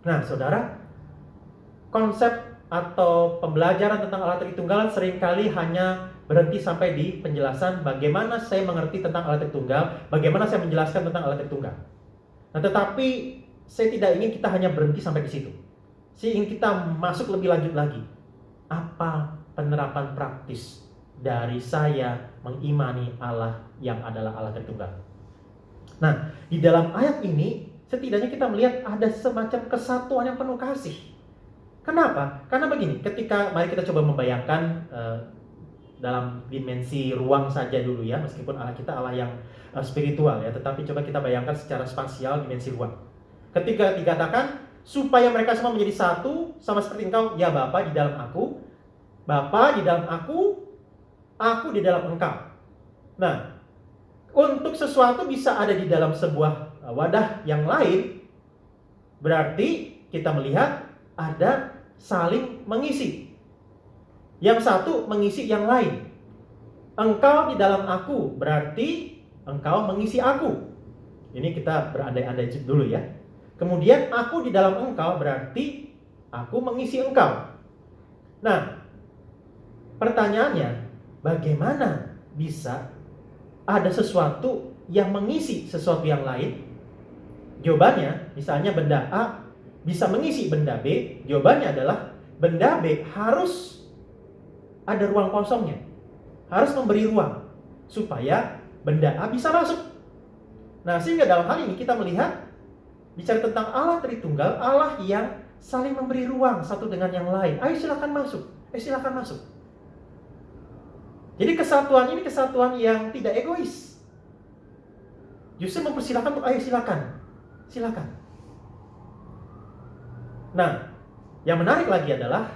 [SPEAKER 2] Nah, Saudara, konsep atau pembelajaran tentang Allah Tritunggal sering kali hanya berhenti sampai di penjelasan bagaimana saya mengerti tentang Allah Tritunggal, bagaimana saya menjelaskan tentang Allah Tritunggal. Nah, tetapi saya tidak ingin kita hanya berhenti sampai di situ. Saya ingin kita masuk lebih lanjut lagi. Apa penerapan praktis dari saya mengimani Allah yang adalah Allah Tritunggal? Nah, di dalam ayat ini setidaknya kita melihat ada semacam kesatuan yang penuh kasih. Kenapa? Karena begini, ketika mari kita coba membayangkan uh, dalam dimensi ruang saja dulu ya, meskipun Allah kita Allah yang uh, spiritual ya, tetapi coba kita bayangkan secara spasial dimensi ruang. Ketika dikatakan supaya mereka semua menjadi satu sama seperti engkau, ya Bapa di dalam aku, Bapa di dalam aku, aku di dalam engkau. Nah, untuk sesuatu bisa ada di dalam sebuah uh, wadah yang lain, berarti kita melihat ada saling mengisi. Yang satu mengisi yang lain. Engkau di dalam aku berarti engkau mengisi aku. Ini kita berandai-andai dulu ya. Kemudian aku di dalam engkau berarti aku mengisi engkau. Nah, pertanyaannya, bagaimana bisa ada sesuatu yang mengisi sesuatu yang lain? Jawabannya, misalnya benda A bisa mengisi benda B, jawabannya adalah benda B harus ada ruang kosongnya. Harus memberi ruang supaya benda A bisa masuk. Nah, sehingga dalam hal ini kita melihat bicara tentang Allah Tritunggal, Allah yang saling memberi ruang satu dengan yang lain. Ayo silakan masuk. Eh silakan masuk. Jadi kesatuan ini kesatuan yang tidak egois. Justru mempersilahkan untuk ayo silakan. Silakan. Nah, yang menarik lagi adalah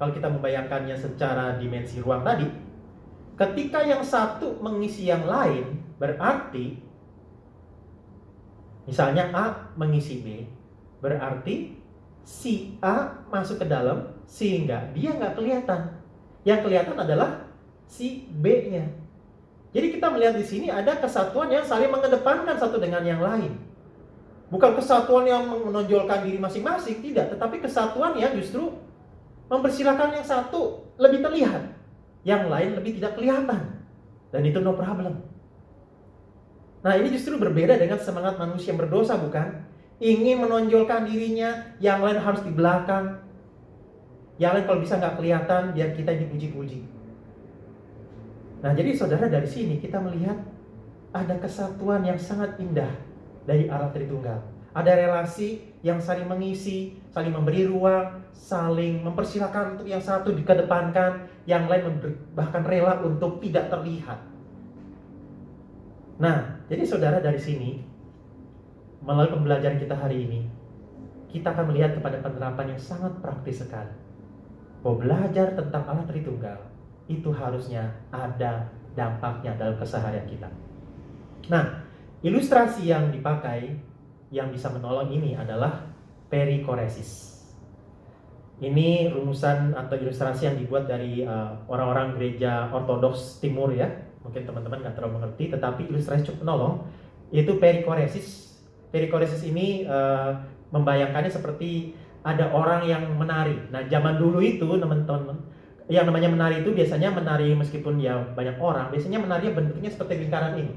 [SPEAKER 2] kalau kita membayangkannya secara dimensi ruang tadi, Ketika yang satu mengisi yang lain, berarti misalnya A mengisi B, berarti si A masuk ke dalam sehingga dia nggak kelihatan. Yang kelihatan adalah si B-nya. Jadi kita melihat di sini ada kesatuan yang saling mengedepankan satu dengan yang lain. Bukan kesatuan yang menonjolkan diri masing-masing, tidak. Tetapi kesatuan yang justru mempersilahkan yang satu lebih terlihat yang lain lebih tidak kelihatan. Dan itu no problem. Nah ini justru berbeda dengan semangat manusia yang berdosa bukan? Ingin menonjolkan dirinya, yang lain harus di belakang. Yang lain kalau bisa nggak kelihatan, biar kita dipuji-puji. Nah jadi saudara dari sini kita melihat ada kesatuan yang sangat indah dari Allah Tritunggal. Ada relasi yang saling mengisi, saling memberi ruang, saling mempersilahkan untuk yang satu dikedepankan, yang lain bahkan rela untuk tidak terlihat. Nah, jadi saudara dari sini, melalui pembelajaran kita hari ini, kita akan melihat kepada penerapan yang sangat praktis sekali. Bahwa belajar tentang Allah Tritunggal itu harusnya ada dampaknya dalam keseharian kita. Nah, ilustrasi yang dipakai yang bisa menolong ini adalah perikoresis. Ini rumusan atau ilustrasi yang dibuat dari uh, orang-orang uh, gereja ortodoks timur ya. Mungkin teman-teman nggak terlalu mengerti, tetapi ilustrasi cukup menolong. Itu perikoresis. Perikoresis ini uh, membayangkannya seperti ada orang yang menari. Nah, zaman dulu itu teman-teman yang namanya menari itu biasanya menari meskipun ya banyak orang, biasanya menari bentuknya seperti lingkaran ini.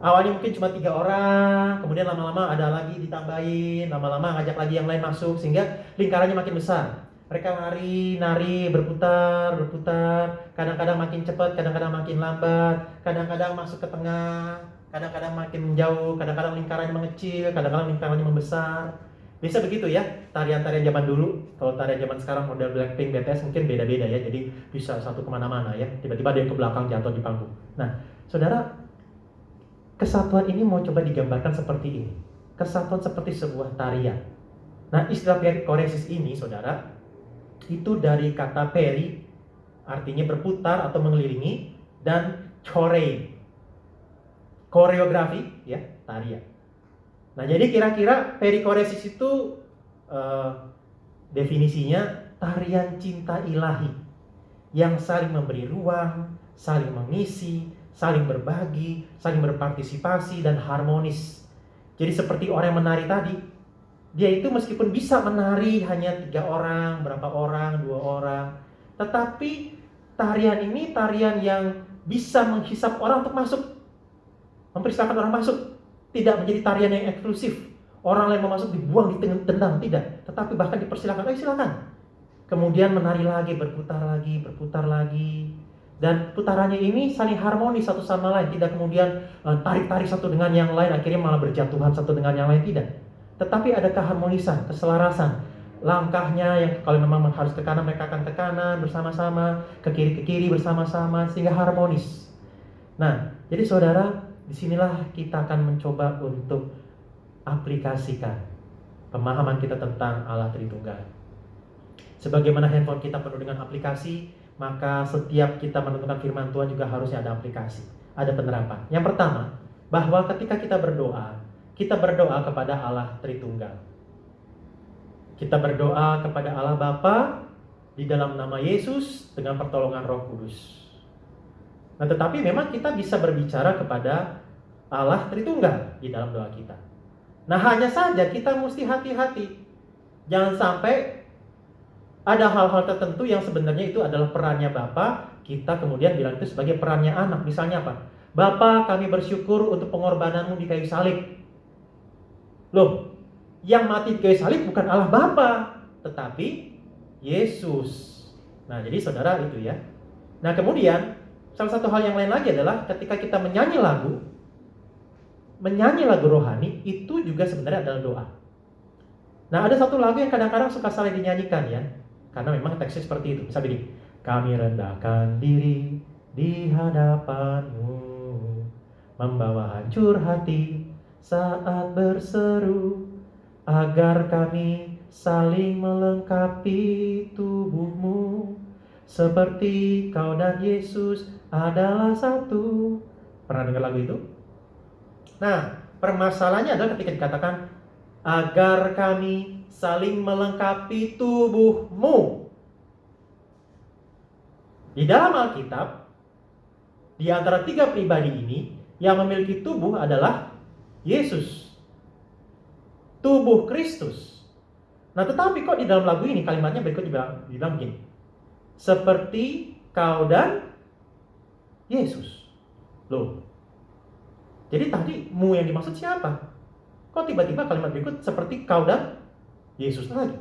[SPEAKER 2] Awalnya mungkin cuma tiga orang, kemudian lama-lama ada lagi ditambahin, lama-lama ngajak lagi yang lain masuk sehingga lingkarannya makin besar. Mereka nari, nari, berputar, berputar, kadang-kadang makin cepat, kadang-kadang makin lambat, kadang-kadang masuk ke tengah, kadang-kadang makin menjauh, kadang-kadang lingkarannya mengecil, kadang-kadang lingkarannya membesar. Biasa begitu ya, tarian-tarian zaman dulu. Kalau tarian zaman sekarang model Blackpink, BTS mungkin beda-beda ya. Jadi bisa satu ke mana-mana ya. Tiba-tiba dia ke belakang jatuh di panggung. Nah, saudara, kesatuan ini mau coba digambarkan seperti ini. Kesatuan seperti sebuah tarian. Nah, istilah koresis ini, saudara, itu dari kata peri, artinya berputar atau mengelilingi, dan chorei, koreografi, ya, tarian. Nah, jadi kira-kira perikoresis itu uh, definisinya tarian cinta ilahi yang saling memberi ruang, saling mengisi, saling berbagi, saling berpartisipasi dan harmonis. Jadi seperti orang yang menari tadi, dia itu meskipun bisa menari hanya tiga orang, berapa orang, dua orang, tetapi tarian ini tarian yang bisa menghisap orang untuk masuk, mempersilahkan orang masuk tidak menjadi tarian yang eksklusif. Orang lain mau masuk dibuang, ditendang, tidak. Tetapi bahkan dipersilakan, ayo silakan. Kemudian menari lagi, berputar lagi, berputar lagi. Dan putarannya ini saling harmonis satu sama lain. Tidak kemudian eh, tarik-tarik satu dengan yang lain, akhirnya malah berjatuhan satu dengan yang lain, tidak. Tetapi ada keharmonisan, keselarasan. Langkahnya yang kalau memang harus ke kanan, mereka akan ke kanan bersama-sama, ke kiri ke kiri bersama-sama, sehingga harmonis. Nah, jadi saudara, Di sinilah kita akan mencoba untuk aplikasikan pemahaman kita tentang Allah Tritunggal. Sebagaimana handphone kita penuh dengan aplikasi, maka setiap kita menentukan firman Tuhan juga harusnya ada aplikasi, ada penerapan. Yang pertama, bahwa ketika kita berdoa, kita berdoa kepada Allah Tritunggal. Kita berdoa kepada Allah Bapa di dalam nama Yesus dengan pertolongan Roh Kudus. Nah, tetapi memang kita bisa berbicara kepada Allah Tritunggal di dalam doa kita. Nah, hanya saja kita mesti hati-hati. Jangan sampai ada hal-hal tertentu yang sebenarnya itu adalah perannya Bapak, kita kemudian bilang itu sebagai perannya anak. Misalnya apa? Bapak, kami bersyukur untuk pengorbananmu di kayu salib. Loh, yang mati di kayu salib bukan Allah Bapa, tetapi Yesus. Nah, jadi saudara itu ya. Nah, kemudian Salah satu hal yang lain lagi adalah ketika kita menyanyi lagu, menyanyi lagu rohani itu juga sebenarnya adalah doa. Nah, ada satu lagu yang kadang-kadang suka saling dinyanyikan ya. Karena memang teksnya seperti itu. Bisa begini. Kami rendahkan diri di hadapanmu membawa hancur hati saat berseru agar kami saling melengkapi tubuhmu seperti kau dan Yesus adalah satu. Pernah dengar lagu itu? Nah, permasalahannya adalah ketika dikatakan agar kami saling melengkapi tubuhmu. Di dalam Alkitab, di antara tiga pribadi ini, yang memiliki tubuh adalah Yesus. Tubuh Kristus. Nah, tetapi kok di dalam lagu ini kalimatnya berikut dibilang, dibilang begini seperti kau dan Yesus. Loh. Jadi tadi mu yang dimaksud siapa? Kok tiba-tiba kalimat berikut seperti kau dan Yesus lagi?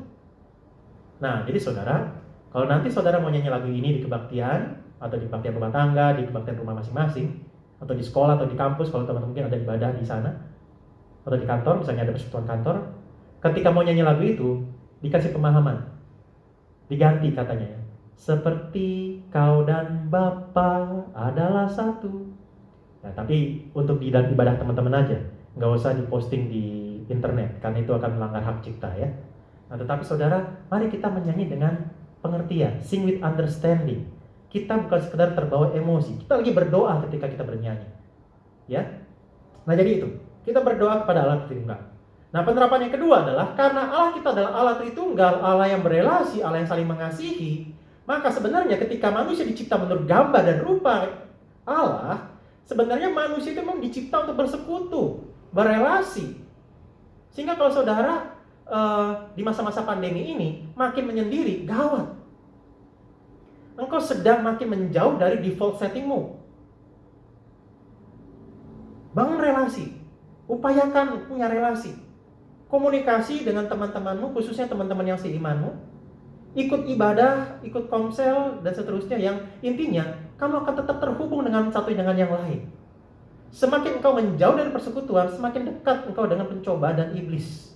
[SPEAKER 2] Nah, jadi saudara, kalau nanti saudara mau nyanyi lagu ini di kebaktian, atau di kebaktian rumah tangga, di kebaktian rumah masing-masing, atau di sekolah, atau di kampus, kalau teman-teman mungkin ada ibadah di sana, atau di kantor, misalnya ada persekutuan kantor, ketika mau nyanyi lagu itu, dikasih pemahaman. Diganti katanya ya seperti kau dan Bapa adalah satu. Nah, tapi untuk di ibadah teman-teman aja, nggak usah diposting di internet, karena itu akan melanggar hak cipta ya. Nah, tetapi saudara, mari kita menyanyi dengan pengertian, sing with understanding. Kita bukan sekedar terbawa emosi, kita lagi berdoa ketika kita bernyanyi. Ya. Nah, jadi itu. Kita berdoa kepada Allah Tritunggal. Nah, penerapan yang kedua adalah karena Allah kita adalah Allah Tritunggal, Allah yang berelasi, Allah yang saling mengasihi, maka sebenarnya ketika manusia dicipta menurut gambar dan rupa Allah, sebenarnya manusia itu memang dicipta untuk bersekutu, berelasi. Sehingga kalau saudara uh, di masa-masa pandemi ini makin menyendiri, gawat. engkau sedang makin menjauh dari default settingmu. Bangun relasi, upayakan punya relasi. Komunikasi dengan teman-temanmu, khususnya teman-teman yang seimanmu. Ikut ibadah, ikut komsel, dan seterusnya yang intinya kamu akan tetap terhubung dengan satu dengan yang lain. Semakin engkau menjauh dari persekutuan, semakin dekat engkau dengan pencoba dan iblis.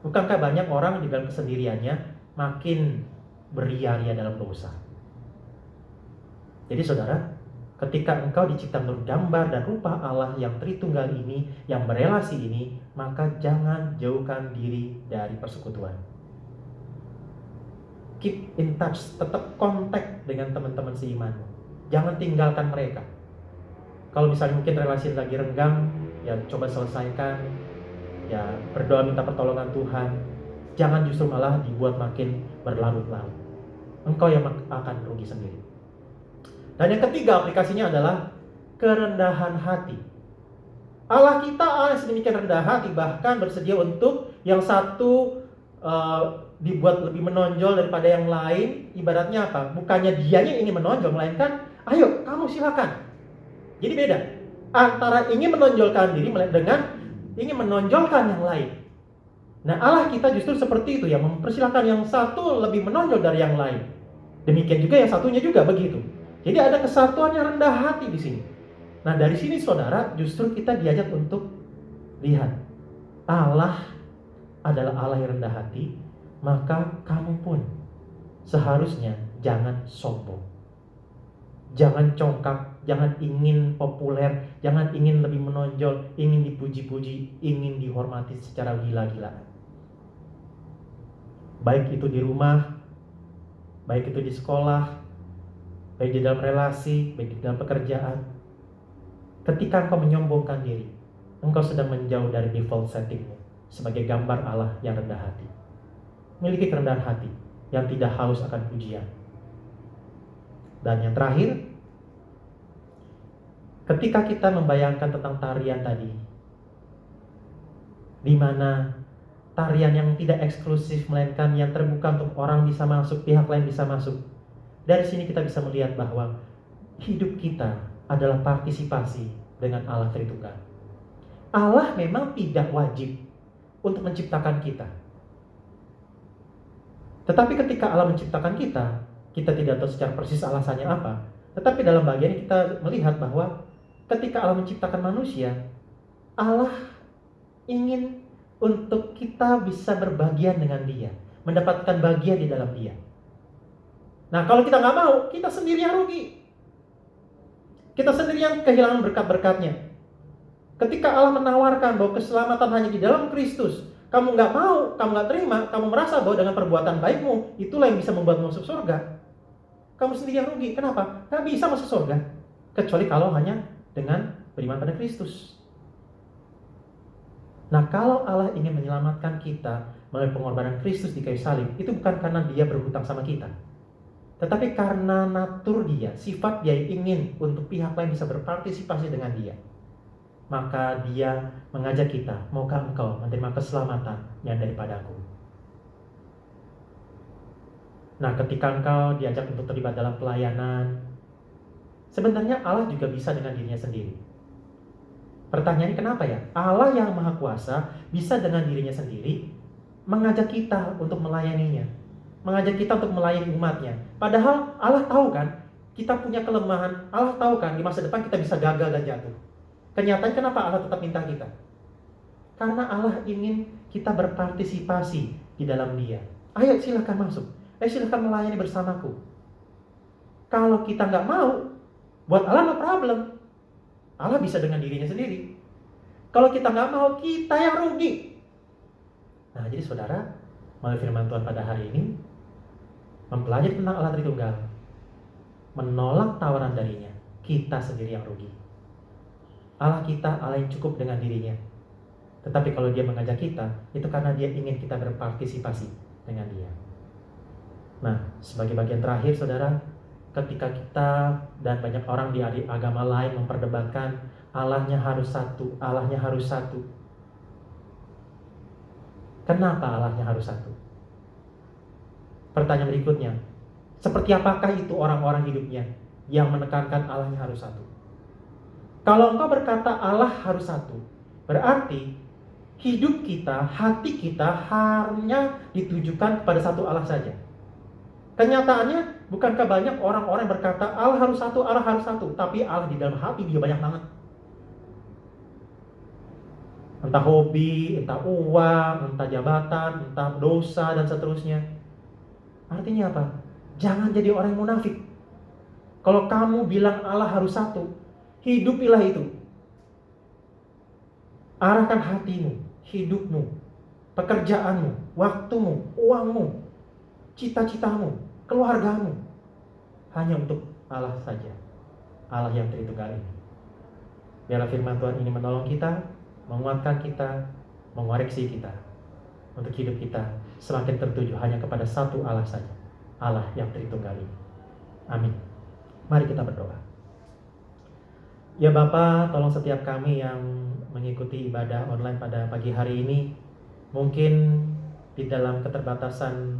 [SPEAKER 2] Bukankah banyak orang di dalam kesendiriannya makin beria-ria dalam dosa? Jadi saudara, ketika engkau dicipta menurut gambar dan rupa Allah yang Tritunggal ini, yang berelasi ini, maka jangan jauhkan diri dari persekutuan. Keep in touch, tetap kontak dengan teman-teman seimanmu. Jangan tinggalkan mereka kalau misalnya mungkin relasi lagi renggang ya coba selesaikan ya berdoa minta pertolongan Tuhan. Jangan justru malah dibuat makin berlarut-larut. Engkau yang akan rugi sendiri. Dan yang ketiga aplikasinya adalah kerendahan hati. Allah kita Allah yang sedemikian rendah hati bahkan bersedia untuk yang satu uh, dibuat lebih menonjol daripada yang lain. Ibaratnya apa? Bukannya dianya ingin menonjol melainkan ayo kamu silakan. Jadi beda. Antara ingin menonjolkan diri dengan ingin menonjolkan yang lain. Nah Allah kita justru seperti itu ya mempersilahkan yang satu lebih menonjol dari yang lain. Demikian juga yang satunya juga begitu. Jadi ada kesatuan yang rendah hati di sini. Nah dari sini saudara justru kita diajak untuk lihat Allah adalah Allah yang rendah hati, maka kamu pun seharusnya jangan sombong. Jangan congkak, jangan ingin populer, jangan ingin lebih menonjol, ingin dipuji-puji, ingin dihormati secara gila-gilaan. Baik itu di rumah, baik itu di sekolah, baik di dalam relasi, baik di dalam pekerjaan. Ketika engkau menyombongkan diri, engkau sedang menjauh dari default settingmu sebagai gambar Allah yang rendah hati. Miliki kerendahan hati yang tidak haus akan pujian dan yang terakhir, ketika kita membayangkan tentang tarian tadi, di mana tarian yang tidak eksklusif melainkan yang terbuka untuk orang bisa masuk, pihak lain bisa masuk. Dari sini kita bisa melihat bahwa hidup kita adalah partisipasi dengan Allah Tritunggal. Allah memang tidak wajib untuk menciptakan kita. Tetapi ketika Allah menciptakan kita, kita tidak tahu secara persis alasannya apa. Tetapi dalam bagian ini kita melihat bahwa ketika Allah menciptakan manusia, Allah ingin untuk kita bisa berbagian dengan dia, mendapatkan bagian di dalam dia. Nah kalau kita nggak mau, kita sendiri yang rugi. Kita sendiri yang kehilangan berkat-berkatnya. Ketika Allah menawarkan bahwa keselamatan hanya di dalam Kristus, kamu nggak mau, kamu nggak terima, kamu merasa bahwa dengan perbuatan baikmu, itulah yang bisa membuat masuk surga kamu sendiri yang rugi. Kenapa? Gak bisa masuk surga. Kecuali kalau hanya dengan beriman pada Kristus. Nah, kalau Allah ingin menyelamatkan kita melalui pengorbanan Kristus di kayu salib, itu bukan karena dia berhutang sama kita. Tetapi karena natur dia, sifat dia ingin untuk pihak lain bisa berpartisipasi dengan dia. Maka dia mengajak kita, maukah engkau menerima keselamatan yang daripadaku. Nah, ketika engkau diajak untuk terlibat dalam pelayanan, sebenarnya Allah juga bisa dengan dirinya sendiri. Pertanyaannya kenapa ya? Allah yang Maha Kuasa bisa dengan dirinya sendiri mengajak kita untuk melayaninya. Mengajak kita untuk melayani umatnya. Padahal Allah tahu kan, kita punya kelemahan. Allah tahu kan, di masa depan kita bisa gagal dan jatuh. Kenyataan kenapa Allah tetap minta kita? Karena Allah ingin kita berpartisipasi di dalam dia. Ayo silahkan masuk eh silahkan melayani bersamaku. Kalau kita nggak mau, buat Allah no problem. Allah bisa dengan dirinya sendiri. Kalau kita nggak mau, kita yang rugi. Nah, jadi saudara, melalui firman Tuhan pada hari ini, mempelajari tentang Allah Tritunggal, menolak tawaran darinya, kita sendiri yang rugi. Allah kita, Allah yang cukup dengan dirinya. Tetapi kalau dia mengajak kita, itu karena dia ingin kita berpartisipasi dengan dia. Nah, sebagai bagian terakhir, saudara, ketika kita dan banyak orang di agama lain memperdebatkan Allahnya harus satu, Allahnya harus satu. Kenapa Allahnya harus satu? Pertanyaan berikutnya, Seperti apakah itu orang-orang hidupnya yang menekankan Allahnya harus satu? Kalau engkau berkata Allah harus satu, berarti hidup kita, hati kita hanya ditujukan kepada satu Allah saja. Kenyataannya, bukankah banyak orang-orang berkata Allah harus satu, Allah harus satu, tapi Allah di dalam hati dia banyak banget. Entah hobi, entah uang, entah jabatan, entah dosa, dan seterusnya. Artinya apa? Jangan jadi orang yang munafik. Kalau kamu bilang Allah harus satu, hidupilah itu. Arahkan hatimu, hidupmu, pekerjaanmu, waktumu, uangmu, cita-citamu, keluargamu. Hanya untuk Allah saja. Allah yang Tritunggal ini. Biarlah firman Tuhan ini menolong kita, menguatkan kita, mengoreksi kita. Untuk hidup kita semakin tertuju hanya kepada satu Allah saja. Allah yang Tritunggal ini. Amin. Mari kita berdoa. Ya Bapak, tolong setiap kami yang mengikuti ibadah online pada pagi hari ini, mungkin di dalam keterbatasan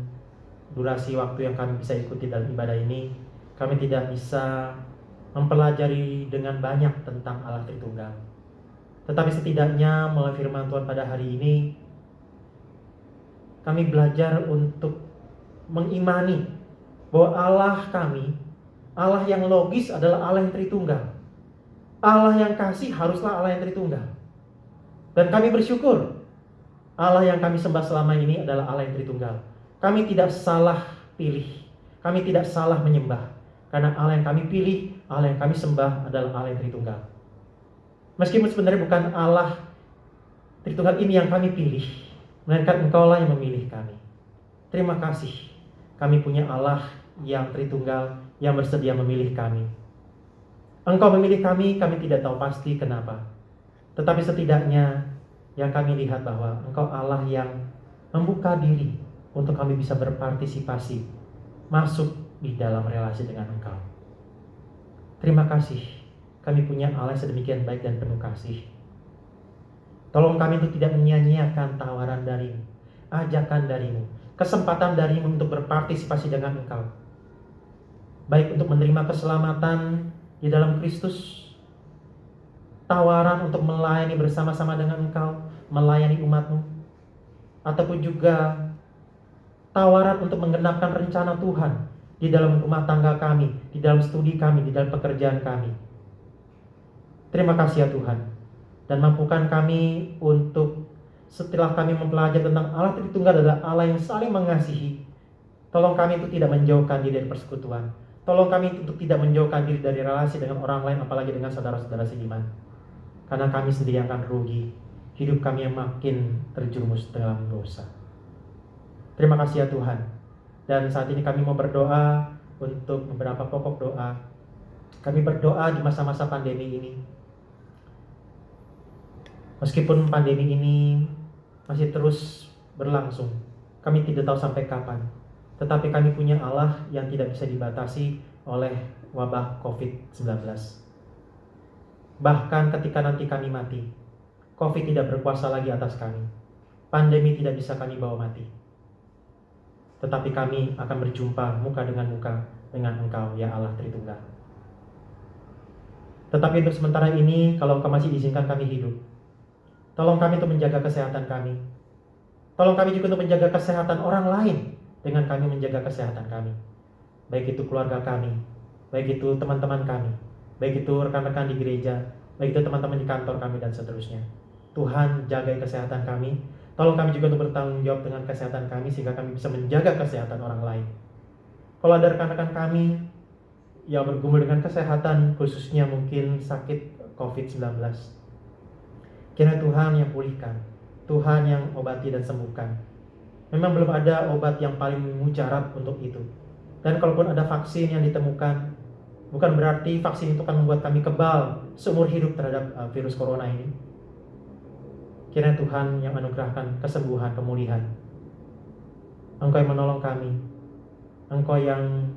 [SPEAKER 2] durasi waktu yang kami bisa ikuti dalam ibadah ini, kami tidak bisa mempelajari dengan banyak tentang Allah Tritunggal. Tetapi setidaknya melalui firman Tuhan pada hari ini, kami belajar untuk mengimani bahwa Allah kami, Allah yang logis adalah Allah yang Tritunggal. Allah yang kasih haruslah Allah yang Tritunggal. Dan kami bersyukur Allah yang kami sembah selama ini adalah Allah yang Tritunggal. Kami tidak salah pilih. Kami tidak salah menyembah. Karena Allah yang kami pilih, Allah yang kami sembah adalah Allah yang Tritunggal. Meskipun sebenarnya bukan Allah Tritunggal ini yang kami pilih, melainkan Engkau lah yang memilih kami. Terima kasih. Kami punya Allah yang Tritunggal yang bersedia memilih kami. Engkau memilih kami, kami tidak tahu pasti kenapa. Tetapi setidaknya yang kami lihat bahwa Engkau Allah yang membuka diri untuk kami bisa berpartisipasi masuk di dalam relasi dengan Engkau. Terima kasih, kami punya Allah sedemikian baik dan penuh kasih. Tolong kami untuk tidak menyia-nyiakan tawaran darimu, ajakan darimu, kesempatan darimu untuk berpartisipasi dengan Engkau. Baik untuk menerima keselamatan di dalam Kristus, tawaran untuk melayani bersama-sama dengan Engkau, melayani umatmu, ataupun juga tawaran untuk menggenapkan rencana Tuhan di dalam rumah tangga kami, di dalam studi kami, di dalam pekerjaan kami. Terima kasih ya Tuhan, dan mampukan kami untuk setelah kami mempelajari tentang Allah Tritunggal adalah Allah yang saling mengasihi. Tolong kami untuk tidak menjauhkan diri dari persekutuan. Tolong kami untuk tidak menjauhkan diri dari relasi dengan orang lain, apalagi dengan saudara-saudara seiman. Karena kami sendiri akan rugi. Hidup kami yang makin terjerumus dalam dosa. Terima kasih ya Tuhan. Dan saat ini kami mau berdoa untuk beberapa pokok doa. Kami berdoa di masa-masa pandemi ini. Meskipun pandemi ini masih terus berlangsung, kami tidak tahu sampai kapan. Tetapi kami punya Allah yang tidak bisa dibatasi oleh wabah COVID-19. Bahkan ketika nanti kami mati, COVID tidak berkuasa lagi atas kami. Pandemi tidak bisa kami bawa mati. Tetapi kami akan berjumpa muka dengan muka dengan Engkau, ya Allah Tritunggal. Tetapi untuk sementara ini, kalau Engkau masih izinkan kami hidup, tolong kami untuk menjaga kesehatan kami. Tolong kami juga untuk menjaga kesehatan orang lain dengan kami menjaga kesehatan kami. Baik itu keluarga kami, baik itu teman-teman kami, baik itu rekan-rekan di gereja, baik itu teman-teman di kantor kami dan seterusnya. Tuhan jaga kesehatan kami. Tolong kami juga untuk bertanggung jawab dengan kesehatan kami sehingga kami bisa menjaga kesehatan orang lain. Kalau ada rekan-rekan kami yang bergumul dengan kesehatan khususnya mungkin sakit COVID-19. Kira Tuhan yang pulihkan, Tuhan yang obati dan sembuhkan. Memang belum ada obat yang paling mujarab untuk itu. Dan kalaupun ada vaksin yang ditemukan, bukan berarti vaksin itu akan membuat kami kebal seumur hidup terhadap uh, virus corona ini. Kiranya Tuhan yang anugerahkan kesembuhan, pemulihan. Engkau yang menolong kami. Engkau yang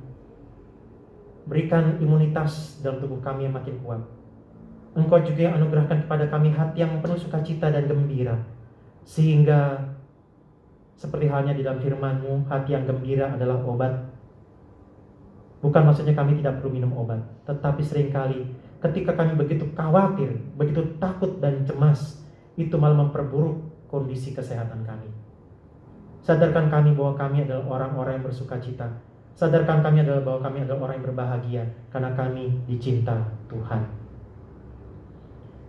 [SPEAKER 2] berikan imunitas dalam tubuh kami yang makin kuat. Engkau juga yang anugerahkan kepada kami hati yang penuh sukacita dan gembira. Sehingga seperti halnya di dalam firman-Mu, hati yang gembira adalah obat. Bukan maksudnya kami tidak perlu minum obat, tetapi sering kali ketika kami begitu khawatir, begitu takut dan cemas, itu malah memperburuk kondisi kesehatan kami. Sadarkan kami bahwa kami adalah orang-orang yang bersuka cita. Sadarkan kami adalah bahwa kami adalah orang yang berbahagia karena kami dicinta Tuhan.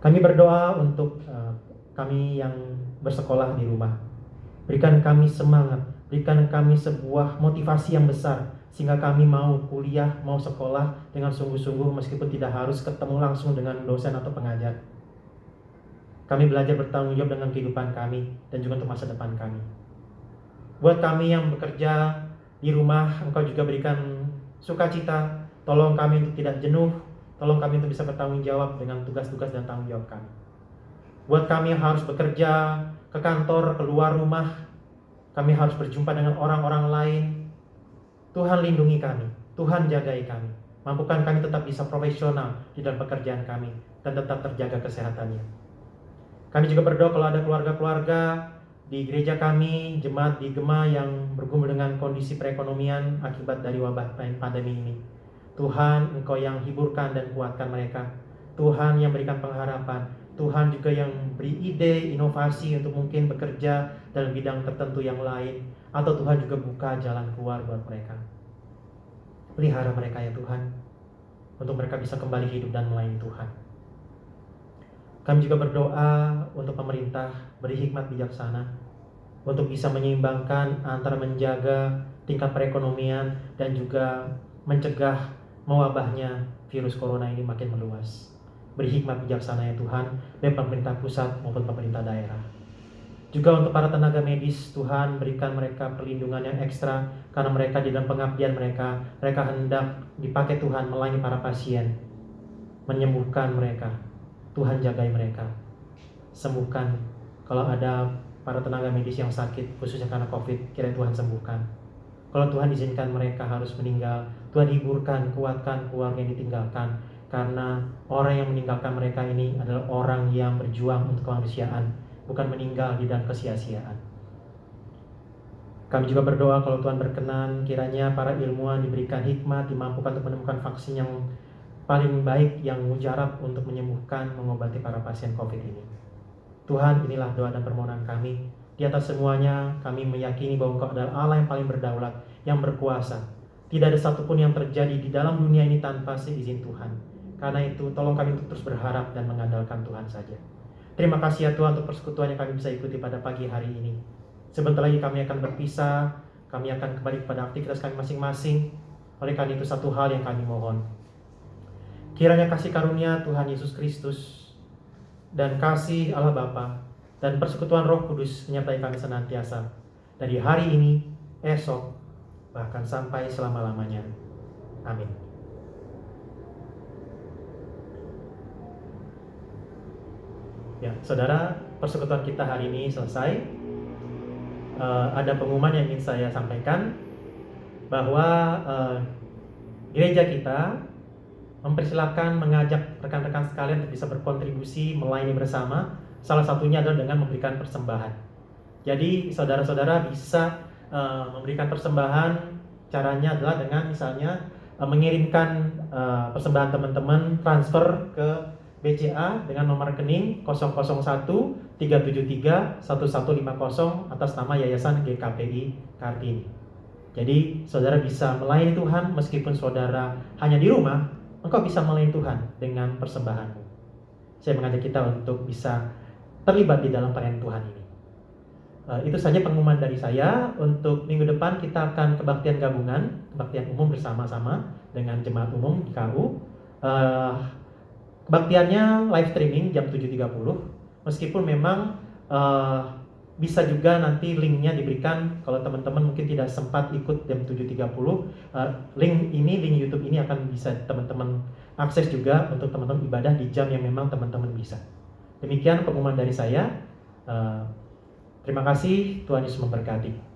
[SPEAKER 2] Kami berdoa untuk uh, kami yang bersekolah di rumah. Berikan kami semangat, berikan kami sebuah motivasi yang besar sehingga kami mau kuliah, mau sekolah dengan sungguh-sungguh meskipun tidak harus ketemu langsung dengan dosen atau pengajar. Kami belajar bertanggung jawab dengan kehidupan kami dan juga untuk masa depan kami. Buat kami yang bekerja di rumah, Engkau juga berikan sukacita. Tolong kami untuk tidak jenuh, tolong kami untuk bisa bertanggung jawab dengan tugas-tugas dan tanggung jawab kami. Buat kami yang harus bekerja ke kantor, keluar rumah, kami harus berjumpa dengan orang-orang lain, Tuhan lindungi kami, Tuhan jagai kami. Mampukan kami tetap bisa profesional di dalam pekerjaan kami dan tetap terjaga kesehatannya. Kami juga berdoa kalau ada keluarga-keluarga di gereja kami, jemaat di Gema yang bergumul dengan kondisi perekonomian akibat dari wabah pandemi ini. Tuhan, Engkau yang hiburkan dan kuatkan mereka. Tuhan yang berikan pengharapan. Tuhan juga yang beri ide, inovasi untuk mungkin bekerja dalam bidang tertentu yang lain atau Tuhan juga buka jalan keluar buat mereka. Pelihara mereka ya Tuhan, untuk mereka bisa kembali hidup dan melayani Tuhan. Kami juga berdoa untuk pemerintah beri hikmat bijaksana untuk bisa menyeimbangkan antara menjaga tingkat perekonomian dan juga mencegah mewabahnya virus corona ini makin meluas. Beri hikmat bijaksana ya Tuhan, baik pemerintah pusat maupun pemerintah daerah. Juga untuk para tenaga medis, Tuhan berikan mereka perlindungan yang ekstra karena mereka di dalam pengabdian mereka, mereka hendak dipakai Tuhan melayani para pasien, menyembuhkan mereka. Tuhan jagai mereka. Sembuhkan kalau ada para tenaga medis yang sakit khususnya karena Covid, kira Tuhan sembuhkan. Kalau Tuhan izinkan mereka harus meninggal, Tuhan hiburkan, kuatkan keluarga yang ditinggalkan karena orang yang meninggalkan mereka ini adalah orang yang berjuang untuk kemanusiaan bukan meninggal di dalam kesia-siaan. Kami juga berdoa kalau Tuhan berkenan, kiranya para ilmuwan diberikan hikmat, dimampukan untuk menemukan vaksin yang paling baik yang mujarab untuk menyembuhkan, mengobati para pasien COVID ini. Tuhan, inilah doa dan permohonan kami. Di atas semuanya, kami meyakini bahwa Engkau adalah Allah yang paling berdaulat, yang berkuasa. Tidak ada satupun yang terjadi di dalam dunia ini tanpa seizin Tuhan. Karena itu, tolong kami untuk terus berharap dan mengandalkan Tuhan saja. Terima kasih ya Tuhan untuk persekutuan yang kami bisa ikuti pada pagi hari ini. Sebentar lagi kami akan berpisah, kami akan kembali kepada aktivitas kami masing-masing. Oleh karena itu satu hal yang kami mohon. Kiranya kasih karunia Tuhan Yesus Kristus dan kasih Allah Bapa dan persekutuan Roh Kudus menyertai kami senantiasa dari hari ini, esok, bahkan sampai selama-lamanya. Amin. Ya, saudara, persekutuan kita hari ini selesai. Uh, ada pengumuman yang ingin saya sampaikan bahwa uh, gereja kita mempersilahkan mengajak rekan-rekan sekalian untuk bisa berkontribusi melayani bersama. Salah satunya adalah dengan memberikan persembahan. Jadi saudara-saudara bisa uh, memberikan persembahan. Caranya adalah dengan misalnya uh, mengirimkan uh, persembahan teman-teman transfer ke BCA dengan nomor rekening 001 373 1150 atas nama Yayasan GKPI Kartini. Jadi saudara bisa melayani Tuhan meskipun saudara hanya di rumah, engkau bisa melayani Tuhan dengan persembahanmu. Saya mengajak kita untuk bisa terlibat di dalam pelayanan Tuhan ini. Uh, itu saja pengumuman dari saya. Untuk minggu depan kita akan kebaktian gabungan, kebaktian umum bersama-sama dengan jemaat umum di KU. Uh, Kebaktiannya live streaming jam 7.30 meskipun memang uh, bisa juga nanti linknya diberikan kalau teman-teman mungkin tidak sempat ikut jam 7.30 uh, eh, link ini link YouTube ini akan bisa teman-teman akses juga untuk teman-teman ibadah di jam yang memang teman-teman bisa. Demikian pengumuman dari saya. Uh, terima kasih Tuhan Yesus memberkati